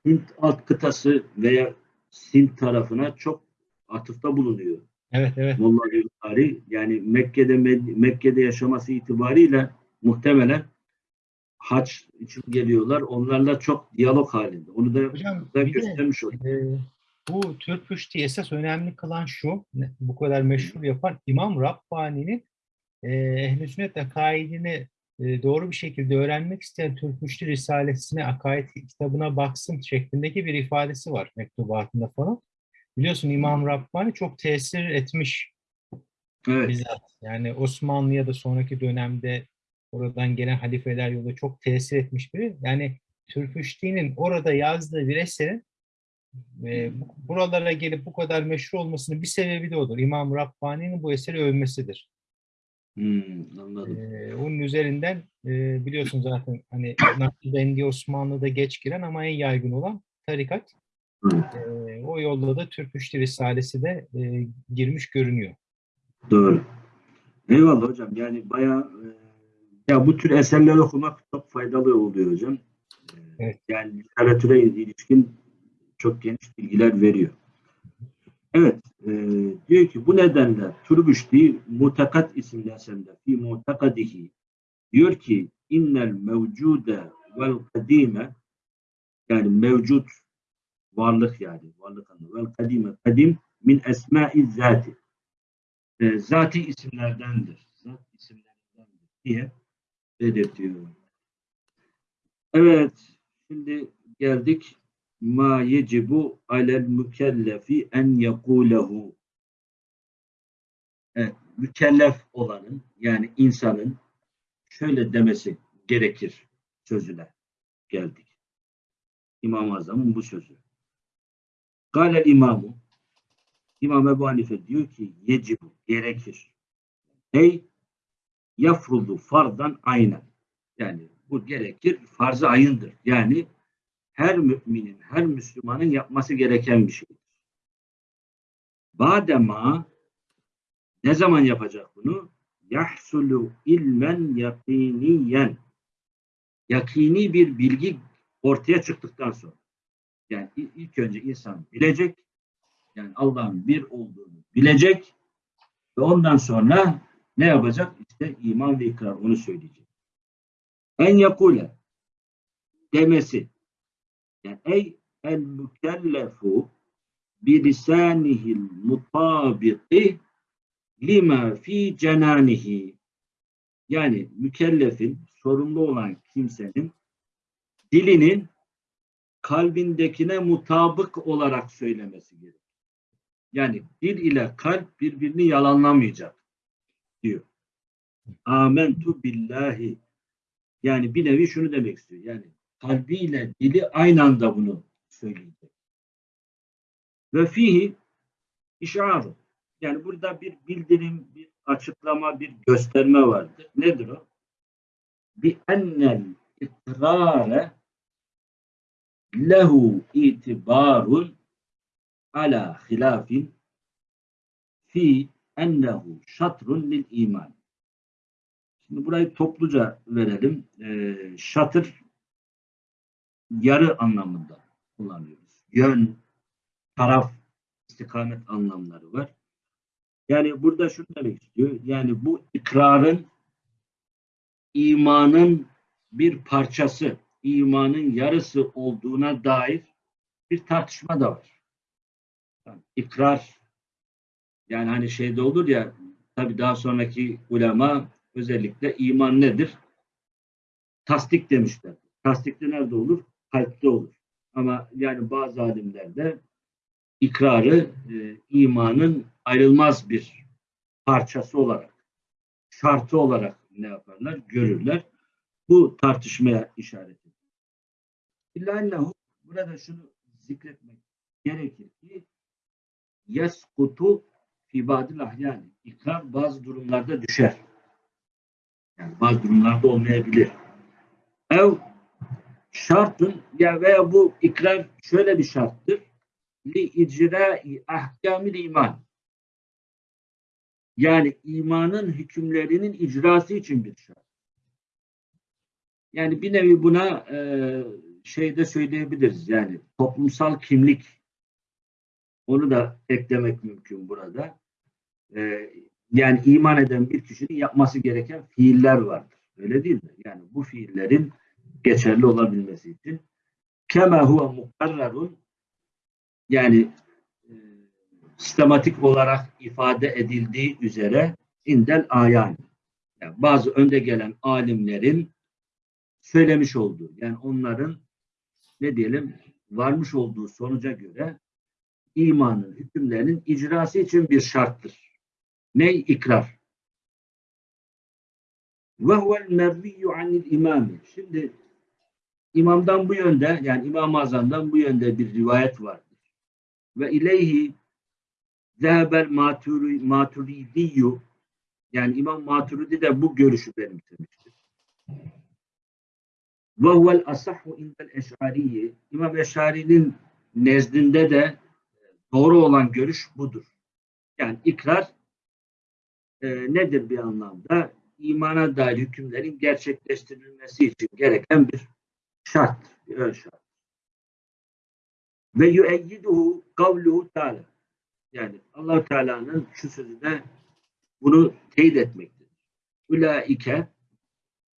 Hint alt kıtası veya Sint tarafına çok atıfta bulunuyor. Evet evet. Molla Bukhari yani Mekke'de Mekke'de yaşaması itibariyle muhtemelen haç için geliyorlar. Onlarla çok diyalog halinde. Onu da, Hocam da göstermiş olduk. e, bu Türk Püşti esas önemli kılan şu, bu kadar meşhur yapan İmam Rabbani'nin e, Ehl-i Sünnet akaidini doğru bir şekilde öğrenmek isteyen Türk Müşti Risalesi'ne, akaid kitabına baksın şeklindeki bir ifadesi var mektubatında falan. Biliyorsun İmam Rabbani çok tesir etmiş Evet. bizzat. Yani Osmanlı'ya da sonraki dönemde oradan gelen halifeler yolu çok tesir etmiş biri. Yani Türküşti'nin orada yazdığı bir eserin e, bu- buralara gelip bu kadar meşhur olmasının bir sebebi de odur. İmam Rabbani'nin bu eseri övmesidir. Hmm, anladım. Ee, onun üzerinden e, biliyorsun zaten hani Nakşibendi Osmanlı'da geç giren ama en yaygın olan tarikat. Evet. Ee, o yolda da Türküşti Risalesi de e, girmiş görünüyor. Doğru. Eyvallah hocam. Yani bayağı e, ya bu tür eserleri okumak çok faydalı oluyor hocam. E, Evet. Yani literatüre ilişkin çok geniş bilgiler veriyor. Evet. E, diyor ki bu nedenle Turbüşti Mutakat isimli eserinde fi mutakadihi diyor ki innel mevcude vel kadime yani mevcut varlık yani varlık anlamı vel kadime kadim min esma'i zati e, zati isimlerdendir. Zat isimlerindendir diye belirtiyor. Evet, şimdi geldik ma yecibu alel mükellefi en yekulehu. Evet, mükellef olanın yani insanın şöyle demesi gerekir sözüne geldik. İmam-ı Azam'ın bu sözü. Galel imamu İmam Ebu Hanife diyor ki yecibu gerekir. Ey yafrudu fardan aynen. Yani bu gerekir farz-ı ayındır. Yani her müminin, her Müslümanın yapması gereken bir şeydir. Badema ne zaman yapacak bunu? Yahsulu ilmen yakiniyen yakini bir bilgi ortaya çıktıktan sonra. Yani ilk önce insan bilecek, yani Allah'ın bir olduğunu bilecek ve ondan sonra ne yapacak? İşte iman ve ikrar onu söyleyecek. En yakule demesi ey el mükellefu bi lisanihil mutabiki lima fi cenanihi yani mükellefin sorumlu olan kimsenin dilinin kalbindekine mutabık olarak söylemesi gerekir. Yani dil ile kalp birbirini yalanlamayacak diyor. Amentu billahi. Yani bir nevi şunu demek istiyor. Yani kalbiyle dili aynı anda bunu söyleyecek. Ve fihi işaru. Yani burada bir bildirim, bir açıklama, bir gösterme vardır. Nedir o? Bi ennel ikrare lehu itibarun ala hilafin fi ennehu şatrun lil iman. Şimdi burayı topluca verelim. Ee, şatır yarı anlamında kullanıyoruz. Yön, taraf, istikamet anlamları var. Yani burada şunu demek istiyor. Yani bu ikrarın imanın bir parçası, imanın yarısı olduğuna dair bir tartışma da var. Yani ikrar yani hani şeyde olur ya tabi daha sonraki ulema özellikle iman nedir? Tasdik demişler. Tasdikte nerede olur? Kalpte olur. Ama yani bazı alimlerde ikrarı e, imanın ayrılmaz bir parçası olarak, şartı olarak ne yaparlar? Görürler. Bu tartışmaya işaret ediyor. İlla burada şunu zikretmek gerekir ki yeskutu fi badil ahyani. İkrar bazı durumlarda düşer. Yani bazı durumlarda olmayabilir. Ev şartın ya veya bu ikrar şöyle bir şarttır. Li icrai ahkamil iman. Yani imanın hükümlerinin icrası için bir şart. Yani bir nevi buna e, şeyde söyleyebiliriz. Yani toplumsal kimlik onu da eklemek mümkün burada. E, yani iman eden bir kişinin yapması gereken fiiller vardır. Öyle değil mi? Yani bu fiillerin geçerli olabilmesi için kema huve mukarrarun yani e, sistematik olarak ifade edildiği üzere indel ayan. Yani bazı önde gelen alimlerin söylemiş olduğu yani onların ne diyelim varmış olduğu sonuca göre imanın hükümlerinin icrası için bir şarttır. Ne? ikrar. Ve huvel merviyyu anil imami. Şimdi imamdan bu yönde yani İmam-ı Azam'dan bu yönde bir rivayet vardır. Ve ileyhi zehebel maturidiyyü yani İmam Maturidi de bu görüşü benimsemiştir. Ve huvel asahhu indel eş'ariyi İmam Eş'ari'nin nezdinde de doğru olan görüş budur. Yani ikrar e, nedir bir anlamda? İmana dair hükümlerin gerçekleştirilmesi için gereken bir şart, ön şart. Ve yueyyiduhu kavluhu teala. Yani allah Teala'nın şu sözü de bunu teyit etmektedir. Ulaike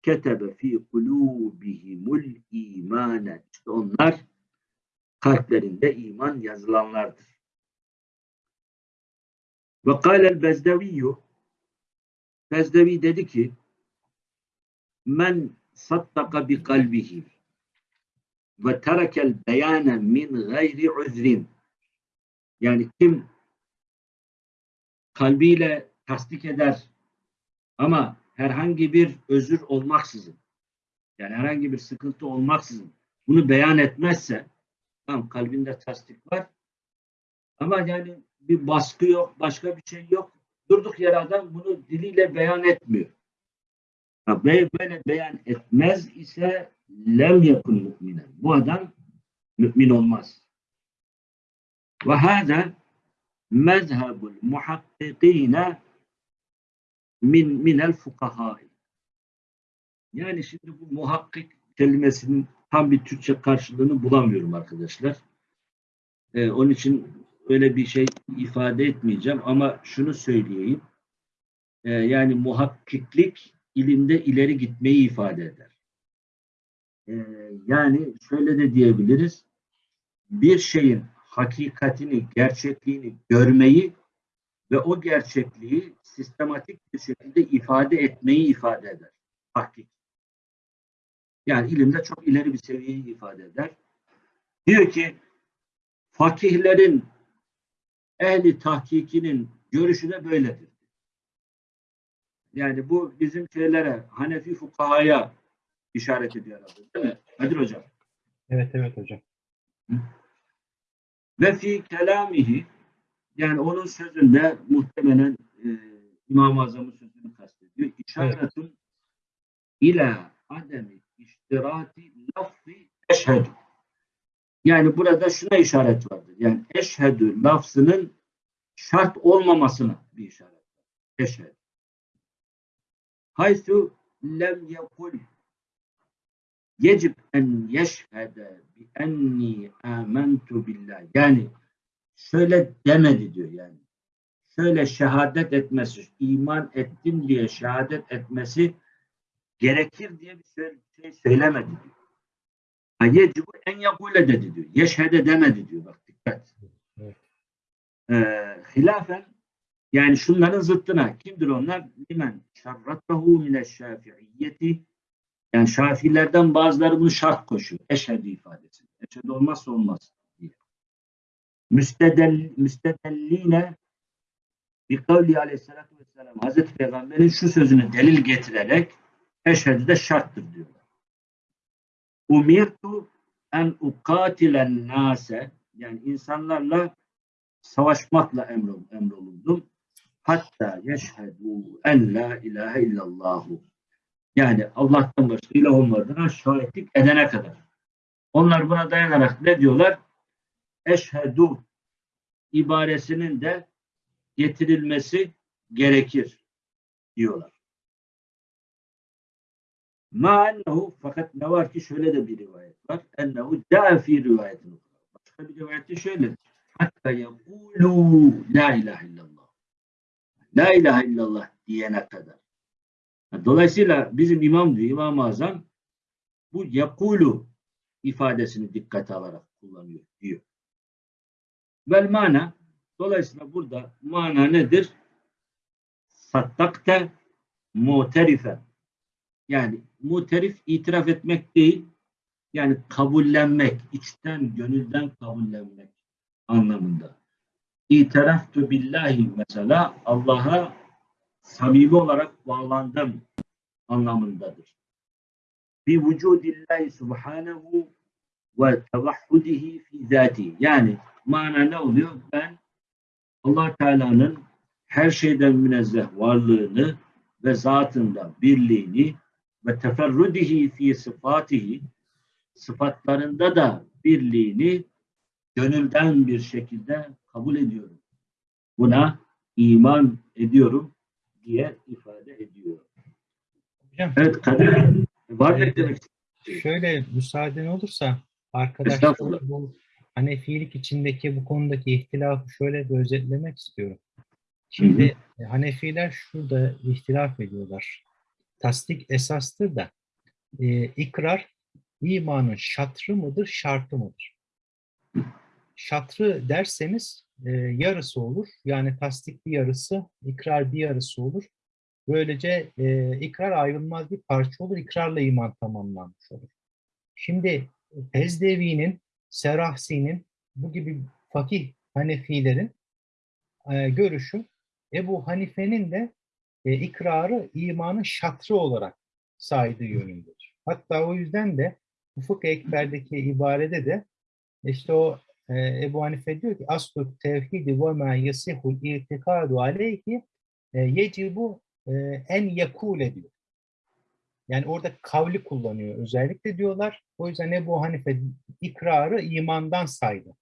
ketebe fi kulubihimul imane. İşte onlar kalplerinde iman yazılanlardır. Ve kâlel bezdeviyyü Bezdevi dedi ki men sattaka bi kalbihi ve terekel beyane min gayri uzrin yani kim kalbiyle tasdik eder ama herhangi bir özür olmaksızın yani herhangi bir sıkıntı olmaksızın bunu beyan etmezse tamam kalbinde tasdik var ama yani bir baskı yok, başka bir şey yok. Durduk yere adam bunu diliyle beyan etmiyor. Böyle beyan etmez ise lem yakun müminen. Bu adam mümin olmaz. Ve hâzâ mezhebul muhakkikîne min minel fukahâi. Yani şimdi bu muhakkik kelimesinin tam bir Türkçe karşılığını bulamıyorum arkadaşlar. Ee, onun için öyle bir şey ifade etmeyeceğim ama şunu söyleyeyim. Ee, yani muhakkiklik ilimde ileri gitmeyi ifade eder. Ee, yani şöyle de diyebiliriz. Bir şeyin hakikatini, gerçekliğini görmeyi ve o gerçekliği sistematik bir şekilde ifade etmeyi ifade eder. Tahkik. Yani ilimde çok ileri bir seviyeyi ifade eder. Diyor ki fakihlerin ehli tahkikinin görüşü de böyledir. Yani bu bizim şeylere, Hanefi fukahaya işaret ediyor herhalde. Değil mi? Kadir Hocam. Evet evet hocam. Ve fi kelamihi yani onun sözünde muhtemelen e, İmam-ı Azam'ın sözünü kastediyor. İşaretun ila ademi iştirati lafzi eşhedü. Yani burada şuna işaret vardır. Yani eşhedü lafzının şart olmamasına bir işaret. Eşhedü. Haythu lem yekul yecib en yeşhede bi enni amentu billah. Yani şöyle demedi diyor yani. Şöyle şehadet etmesi, iman ettim diye şehadet etmesi gerekir diye bir şey söylemedi diyor. Yecibu en yakule dedi diyor. Yeşhede demedi diyor. Bak dikkat. Evet. Ee, hilafen yani şunların zıttına kimdir onlar? Limen şerrattahu mineşşafiiyyeti yani şafilerden bazıları bunu şart koşuyor. Eşhedü ifadesi. Eşhedü olmazsa olmaz diye. Müstedel, müstedelline bir kavli aleyhissalatü vesselam Hazreti Peygamber'in şu sözünü delil getirerek eşhedü de şarttır diyorlar. Umirtu en ukatilen nase yani insanlarla savaşmakla emrol, emrolundum. Hatta yeşhedü en la ilahe illallahu. Yani Allah'tan başka ilah olmadığına şahitlik edene kadar. Onlar buna dayanarak ne diyorlar? Eşhedü ibaresinin de getirilmesi gerekir diyorlar. Ma ennehu fakat ne var ki şöyle de bir rivayet var. Ennehu da'a fi rivayetin. Başka bir rivayette şöyle. Hatta yekulu la ilahe illallah. La ilahe illallah diyene kadar. Dolayısıyla bizim imam diyor, İmam-ı Azam bu yakulu ifadesini dikkate alarak kullanıyor diyor. Vel mana dolayısıyla burada mana nedir? Sattakte muterifen yani muterif itiraf etmek değil yani kabullenmek, içten, gönülden kabullenmek anlamında. İtiraftu billahi mesela Allah'a samimi olarak bağlandım anlamındadır. Bi vücudillahi subhanehu ve tevahhudihi fi zati. Yani mana ne oluyor? Ben Allah Teala'nın her şeyden münezzeh varlığını ve zatında birliğini ve teferrudihi fi sıfatihi sıfatlarında da birliğini gönülden bir şekilde kabul ediyorum. Buna iman ediyorum diye ifade ediyor. Hocam Evet Kadir var mı eklemek şöyle müsaaden olursa arkadaşlar bu Hanefilik içindeki bu konudaki ihtilafı şöyle bir özetlemek istiyorum. Şimdi Hanefiler şurada ihtilaf ediyorlar. Tasdik esastır da e, ikrar imanın şatrı mıdır, şartı mıdır? Şatrı derseniz e, yarısı olur. Yani tasdik bir yarısı, ikrar bir yarısı olur. Böylece e, ikrar ayrılmaz bir parça olur. İkrarla iman tamamlanmış olur. Şimdi Ezdevi'nin, Serahsi'nin bu gibi fakih Hanefilerin e, görüşü Ebu Hanife'nin de e, ikrarı imanın şatrı olarak saydığı yönündedir. Hatta o yüzden de Ufuk Ekber'deki ibarede de işte o e, Ebu Hanife diyor ki aslu tevhidi ve ma yasihul itikadu aleyhi e, yecibu e, en yakule diyor. Yani orada kavli kullanıyor özellikle diyorlar. O yüzden Ebu Hanife ikrarı imandan saydı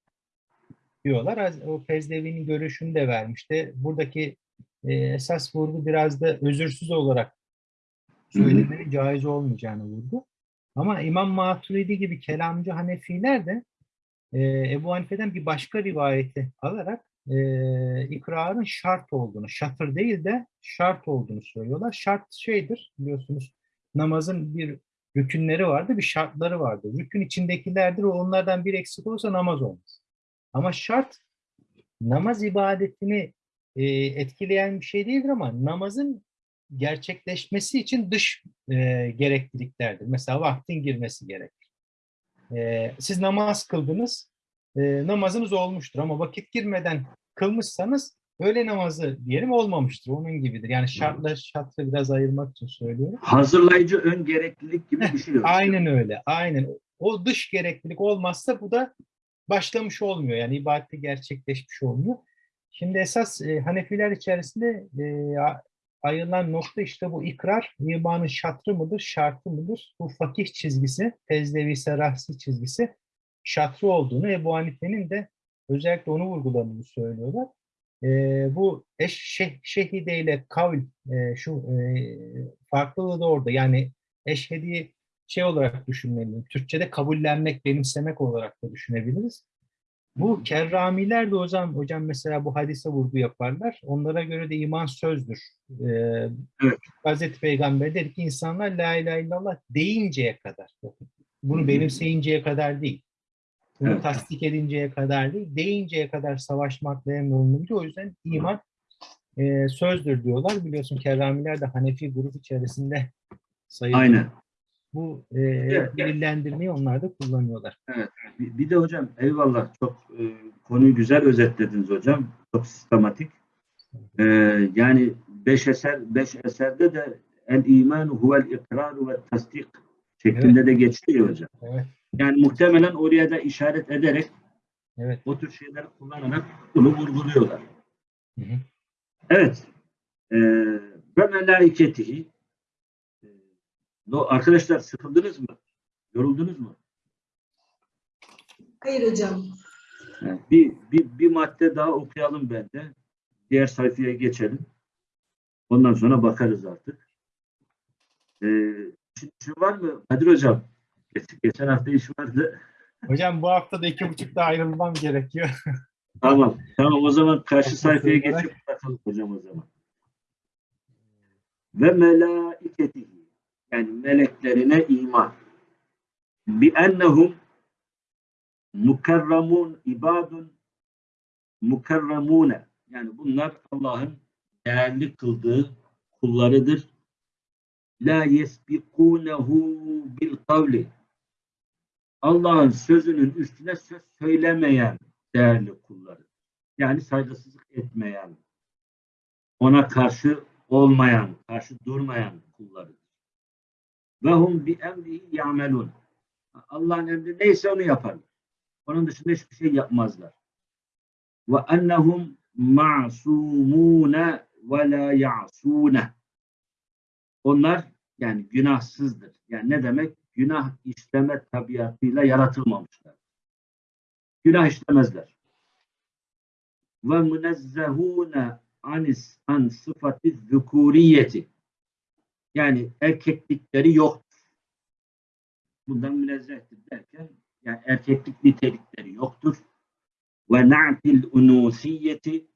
diyorlar. O Pezdevi'nin görüşünü de vermişti. Buradaki e, esas vurgu biraz da özürsüz olarak söylemenin caiz olmayacağını vurdu. Ama İmam Maturidi gibi kelamcı Hanefiler de Ebu Hanife'den bir başka rivayeti alarak e, ikrarın şart olduğunu, şatır değil de şart olduğunu söylüyorlar. Şart şeydir biliyorsunuz namazın bir rükünleri vardı, bir şartları vardı. Rükün içindekilerdir, onlardan bir eksik olursa namaz olmaz. Ama şart namaz ibadetini e, etkileyen bir şey değildir ama namazın gerçekleşmesi için dış e, gerekliliklerdir. Mesela vaktin girmesi gerekir. E, siz namaz kıldınız, e, namazınız olmuştur ama vakit girmeden kılmışsanız öğle namazı diyelim olmamıştır. Onun gibidir. Yani şartla şartı biraz ayırmak için söylüyorum. Hazırlayıcı ön gereklilik gibi yok. Aynen öyle. Aynen. O dış gereklilik olmazsa bu da başlamış olmuyor. Yani ibadette gerçekleşmiş olmuyor. Şimdi esas e, Hanefiler içerisinde e, ayrılan nokta işte bu ikrar imanın şatrı mıdır, şartı mıdır? Bu fakih çizgisi, Tezdevi Serahsi çizgisi şatrı olduğunu Ebu Hanife'nin de özellikle onu vurguladığını söylüyorlar. E, bu eş, şeh, şehide ile kavl e, şu e, farklılığı da orada. Yani eşhedi şey olarak düşünmeliyim. Türkçe'de kabullenmek, benimsemek olarak da düşünebiliriz. Bu kerramiler de hocam, hocam mesela bu hadise vurgu yaparlar. Onlara göre de iman sözdür. Ee, Evet. Hazreti Peygamber dedi ki insanlar la ilahe illallah deyinceye kadar. Bunu benimseyinceye kadar değil. Bunu Evet. tasdik edinceye kadar değil. Deyinceye kadar savaşmakla emrolunur. O yüzden iman e, sözdür diyorlar. Biliyorsun kerramiler de Hanefi grup içerisinde sayılır. Aynen. Bu e, Evet. delillendirmeyi onlar da kullanıyorlar. Bir, bir de hocam eyvallah çok e, konuyu güzel özetlediniz hocam. Çok sistematik. E, yani beş eser beş eserde de el iman huvel ikrar ve tasdik şeklinde de geçiyor hocam. Evet, Yani muhtemelen oraya da işaret ederek evet. o tür şeyleri kullanarak bunu vurguluyorlar. Hı hı. Evet. E, ve melaiketihi E, no, arkadaşlar sıkıldınız mı? Yoruldunuz mu? Hayır hocam. Evet, Bir, bir, bir madde daha okuyalım bende. Diğer sayfaya geçelim. Ondan sonra bakarız artık. Ee, şu, şu var mı? Kadir Hocam. Geç- Geçen hafta iş vardı. Hocam bu hafta da iki buçukta ayrılmam gerekiyor. (laughs) Tamam. Tamam o zaman karşı sayfaya geçip bakalım hocam o zaman. Ve melaiketihi yani meleklerine iman. Bi ennehum mukarramun ibadun mukarramune yani bunlar Allah'ın değerli kıldığı kullarıdır. La yesbikunehu bil kavli Allah'ın sözünün üstüne söz söylemeyen değerli kulları. Yani saygısızlık etmeyen, ona karşı olmayan, karşı durmayan kulları. Ve hum bi emrihi ya'melun. Allah'ın emri neyse onu yaparlar. Onun dışında hiçbir şey yapmazlar. Ve ennehum ma'sumune ve la ya'sune. Onlar yani günahsızdır. Yani ne demek? Günah işleme tabiatıyla yaratılmamışlar. Günah işlemezler. Ve münezzehune anis an sıfatı zukuriyeti. Yani erkeklikleri yoktur. Bundan münezzehtir derken yani erkeklik nitelikleri yoktur. Ve na'til unusiyeti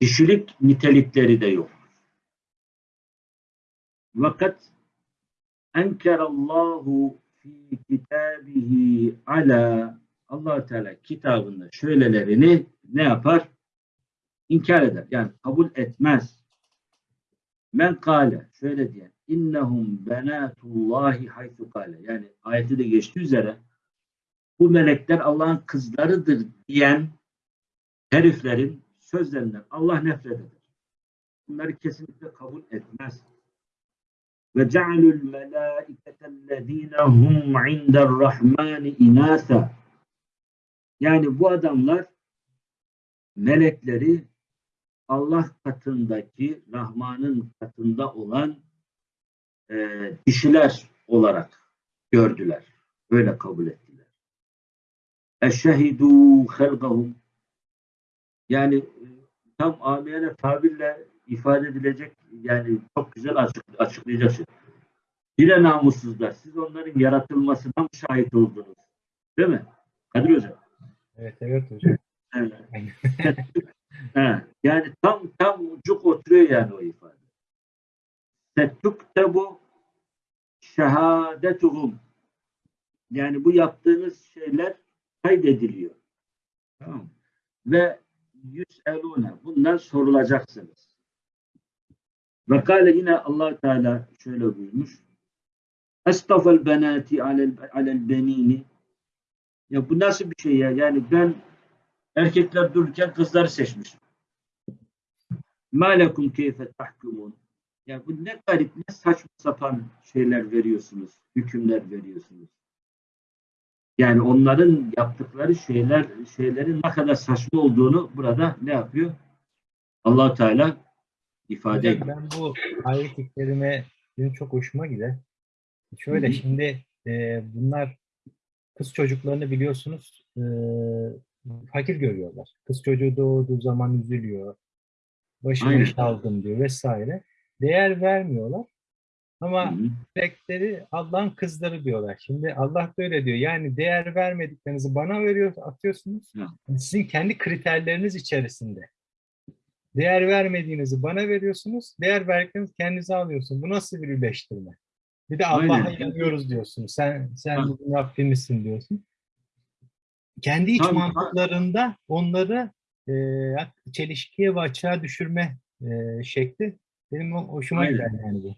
kişilik nitelikleri de yoktur. Fakat enkerallahu fi kitabihi ala allah Teala kitabında şöylelerini ne yapar? İnkar eder. Yani kabul etmez. Men kâle şöyle diyen innehum benatullahi haythu kâle yani ayeti de geçtiği üzere bu melekler Allah'ın kızlarıdır diyen heriflerin sözlerinden Allah nefret eder. bunları kesinlikle kabul etmez. Ve cealul melâiketellezîne hum inderrahmâni inâsa. Yani bu adamlar melekleri Allah katındaki, Rahman'ın katında olan e, dişiler olarak gördüler. Öyle kabul ettiler. Eşhedû halgahum yani e, tam amiyane tabirle ifade edilecek yani çok güzel açık, açıklayacak şey. Bile namussuzlar. Siz onların yaratılmasına mı şahit oldunuz? Değil mi? Kadir Hocam. Evet evet hocam. Evet. (laughs) He, yani tam tam ucuk oturuyor yani o ifade. Setuktebu şehadetuhum. Yani bu yaptığınız şeyler kaydediliyor. Tamam? Ve yüselune. Bundan sorulacaksınız. Ve kâle yine allah Teala şöyle buyurmuş. Estafel benati alel, alel benini. Ya bu nasıl bir şey ya? Yani ben erkekler dururken kızları seçmişim. Ma lekum keyfe tahkumun. Ya bu ne garip, ne saçma sapan şeyler veriyorsunuz, hükümler veriyorsunuz. Yani onların yaptıkları şeyler, şeylerin ne kadar saçma olduğunu burada ne yapıyor? allah Teala ifade ediyor. ben bu ayet-i kerime benim çok hoşuma gider. Şöyle Hı hı. şimdi e, bunlar kız çocuklarını biliyorsunuz e, fakir görüyorlar. Kız çocuğu doğduğu zaman üzülüyor. Başıma Aynen. diyor vesaire. Değer vermiyorlar. Ama melekleri Allah'ın kızları diyorlar. Şimdi Allah böyle diyor. Yani değer vermediklerinizi bana veriyor, atıyorsunuz. Sizin kendi kriterleriniz içerisinde. Değer vermediğinizi bana veriyorsunuz. Değer verdiklerinizi kendinize alıyorsunuz. Bu nasıl bir birleştirme? Bir de Allah'a inanıyoruz diyorsunuz. Sen sen bizim Rabbimizsin diyorsun. Kendi iç Tam- mantıklarında onları e, çelişkiye ve açığa düşürme e, şekli benim hoşuma Aynen. gider yani bu.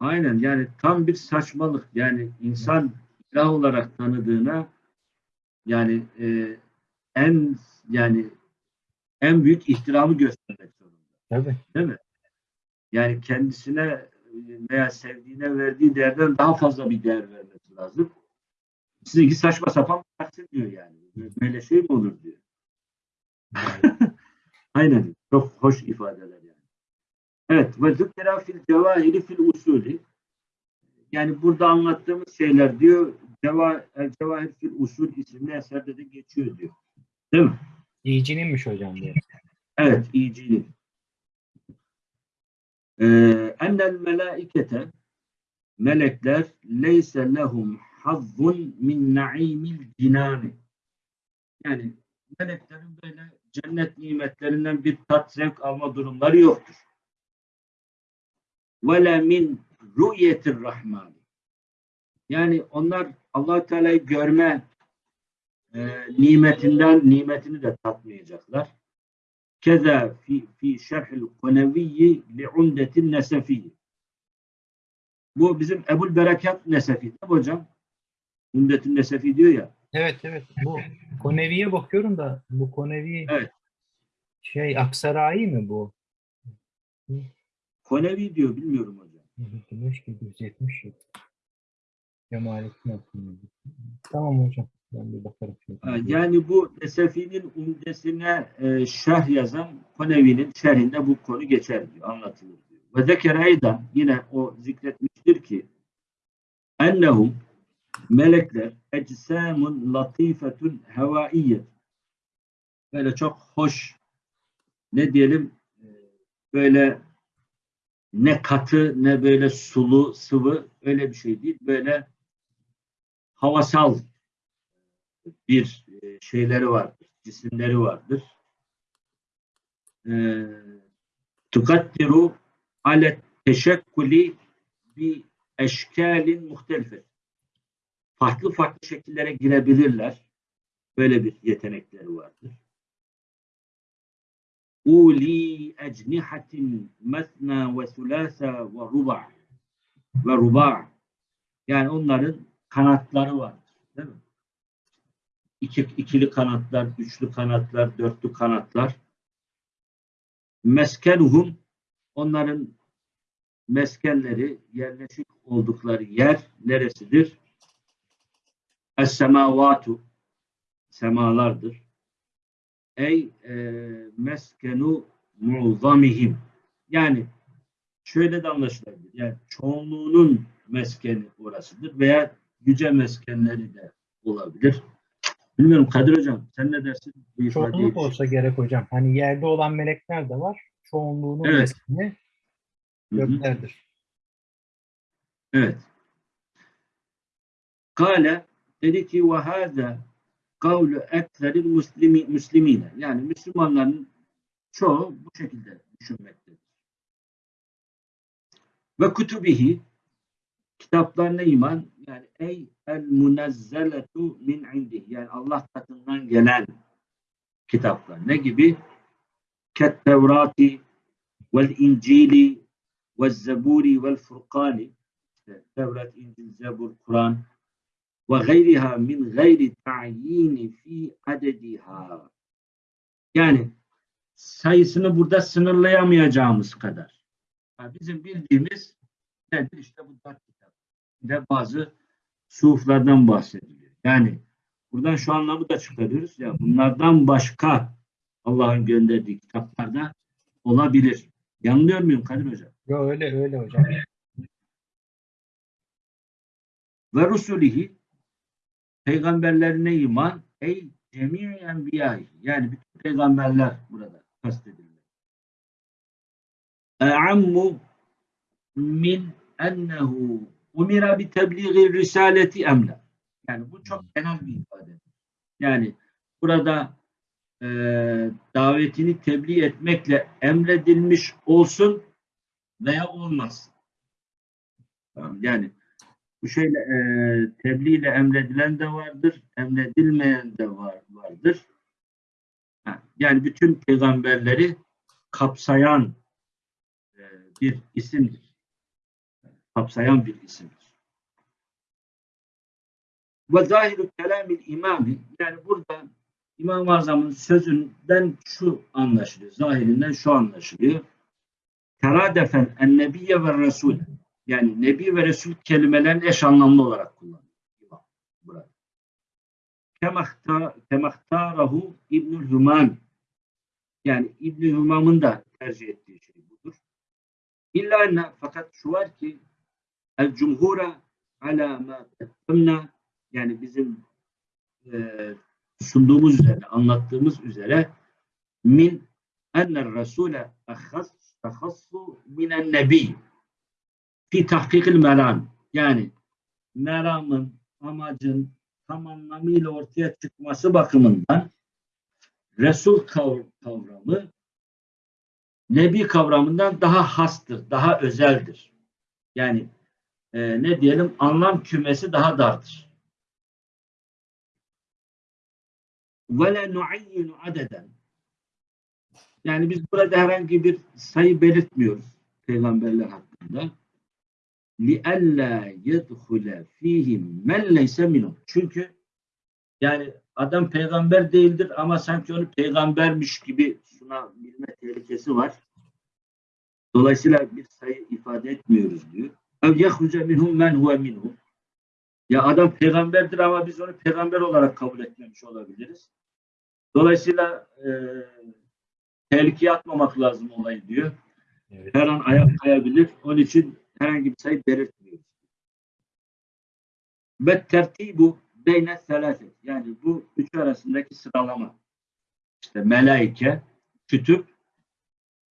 Aynen yani tam bir saçmalık. Yani insan ilah olarak tanıdığına yani e, en yani en büyük ihtiramı göstermek zorunda. Tabii. Değil mi? Yani kendisine veya sevdiğine verdiği değerden daha fazla bir değer vermesi lazım. Sizinki saçma sapan taksim diyor yani. Böyle şey mi olur diyor. (laughs) Aynen. Çok hoş ifadeler yani. Evet. Ve zükkera fil cevahiri fil usulü. Yani burada anlattığımız şeyler diyor Ceva, El Cevahir fil Usul isimli eserde de geçiyor diyor. Değil mi? İyiciniymiş hocam diyor. Evet, iyicinin. Ee, ennel melaikete melekler leyse lehum hazzun min naimil cinani. Yani meleklerin böyle cennet nimetlerinden bir tat zevk alma durumları yoktur. Ve la min ru'yetir rahmani. Yani onlar allah Teala'yı görme e, nimetinden nimetini de tatmayacaklar. Keza fi, fi şerhil koneviyyi li'undetin nesefiyyi. Bu bizim Ebul Berekat Nesefi değil mi hocam? Undetin Nesefi diyor ya. Evet evet. Bu Konevi'ye bakıyorum da bu Konevi Evet. şey Aksaray mi bu? Konevi diyor bilmiyorum hocam. Güneş 777. Cemalettin Akın. Tamam hocam. Ben bir bakarım. şimdi. Yani bu Nesefi'nin umdesine e, şerh yazan Konevi'nin şerhinde bu konu geçer diyor, anlatılır diyor. Ve zekere eydan yine o zikretmiştir ki ennehum melekler ecsamun latifetun hevaiyye böyle çok hoş ne diyelim e, böyle ne katı ne böyle sulu sıvı öyle bir şey değil böyle havasal bir e, şeyleri vardır, cisimleri vardır. E, Tukaddiru alet teşekkuli bi eşkalin muhtelife. Farklı farklı şekillere girebilirler. Böyle bir yetenekleri vardır. Uli ecnihatin mesna ve sulasa ve ruba ve ruba. Yani onların kanatları vardır. Değil mi? İki, ikili kanatlar, üçlü kanatlar, dörtlü kanatlar. Meskenuhum onların meskenleri, yerleşik oldukları yer neresidir? Es-semavatu semalardır. Ey e, meskenu mu'zamihim. Yani şöyle de anlaşılabilir. Yani çoğunluğunun meskeni orasıdır veya yüce meskenleri de olabilir. Bilmiyorum Kadir Hocam sen ne dersin? Bu Çoğunluk olsa gerek hocam. Hani yerde olan melekler de var. Çoğunluğunun Evet. meskeni Hı hı. göklerdir. Evet. Kale dedi ki ve hâzâ kavlu ekseril muslimi. Yani Müslümanların çoğu bu şekilde düşünmektedir. Ve kutubihi kitaplarına iman yani ey el munezzeletu min indih yani Allah katından gelen kitaplar. Ne gibi? Ket Tevrati vel İncili ve Zeburi vel Furkani işte Tevrat, İncil, Zebur, Kur'an ve gayriha min gayri ta'yini fi adediha. Yani sayısını burada sınırlayamayacağımız kadar. Ha, Bizim bildiğimiz nedir? İşte bu dört kitap. Ve bazı suflardan bahsediliyor. Yani buradan şu anlamı da çıkarıyoruz. Ya bunlardan başka Allah'ın gönderdiği kitaplarda olabilir. Yanılıyor muyum Kadir Hocam? Yo, öyle öyle hocam. ve rusulihi peygamberlerine iman ey cemii enbiya yani bütün peygamberler burada kastediliyor. E'ammu min ennehu umira bi tebliği risaleti emla. Yani bu çok genel bir ifade. Yani burada e, davetini tebliğ etmekle emredilmiş olsun veya olmasın. Yani bu şeyle e, tebliğ ile emredilen de vardır, emredilmeyen de var, vardır. Ha, yani bütün peygamberleri kapsayan e, bir isimdir. Kapsayan bir isimdir. Ve zahiru kelamil imami yani burada İmam-ı Azam'ın sözünden şu anlaşılıyor. Zahirinden şu anlaşılıyor. Teradefen en nebiyye ve resul yani Nebi ve Resul kelimelerini eş anlamlı olarak kullanıyor. Burada. Kemahta- Kemahtarahu İbnül Hümam yani İbnül Hümam'ın da tercih ettiği şey budur. İlla enne fakat şu var ki el cumhura ala ma kaddemna yani bizim e, sunduğumuz üzere, anlattığımız üzere min enner rasule ahas tahassu minen nebi fi tahkikil meram yani meramın, amacın tam anlamıyla ortaya çıkması bakımından Resul kav- kavramı Nebi kavramından daha hastır, daha özeldir. Yani e, ne diyelim anlam kümesi daha dardır. Ve le nuayyinu adeden yani biz burada herhangi bir sayı belirtmiyoruz peygamberler hakkında. لِأَلَّا يَدْخُلَ ف۪يهِمْ مَنْ لَيْسَ مِنُمْ Çünkü yani adam peygamber değildir ama sanki onu peygambermiş gibi sunabilme tehlikesi var. Dolayısıyla bir sayı ifade etmiyoruz diyor. اَوْ يَخْرُجَ مِنْهُمْ مَنْ هُوَ مِنْهُ Ya adam peygamberdir ama biz onu peygamber olarak kabul etmemiş olabiliriz. Dolayısıyla e, tehlikeye atmamak lazım olayı diyor. Evet. Her an ayak kayabilir. Onun için herhangi bir sayı belirtmiyoruz. Ve tertibu beyne selaset. Yani bu üç arasındaki sıralama. İşte melaike, kütüp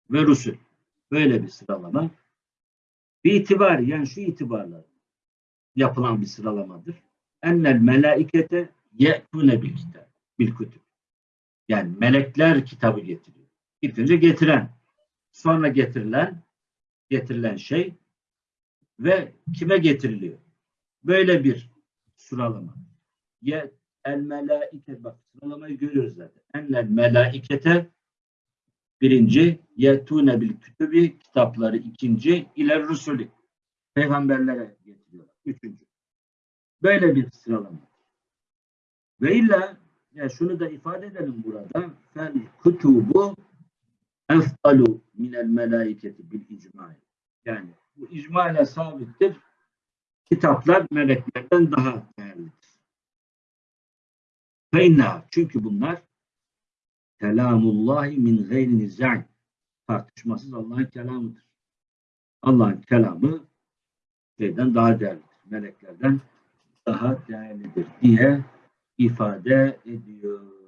ve rusul. Böyle bir sıralama. Bir itibar yani şu itibarla yapılan bir sıralamadır. Ennel melaikete ye'tune bil kitap, bil kütüp. Yani melekler kitabı getiriyor. İlk önce getiren, sonra getirilen, getirilen şey ve kime getiriliyor? Böyle bir sıralama. Ye el melaike bak sıralamayı görüyoruz zaten. Enel melaikete birinci yetune bil kütübi kitapları ikinci ile rusulü peygamberlere getiriyorlar. Üçüncü. Böyle bir sıralama. Ve illa ya şunu da ifade edelim burada. Fel kutubu efdalu minel melaiketi bil icma. Yani bu icma ile sabittir. Kitaplar meleklerden daha değerlidir. Feyna çünkü bunlar kelamullahi min gayri nizâin tartışmasız Allah'ın kelamıdır. Allah'ın kelamı şeyden daha değerlidir. Meleklerden daha değerlidir diye ifade ediyor.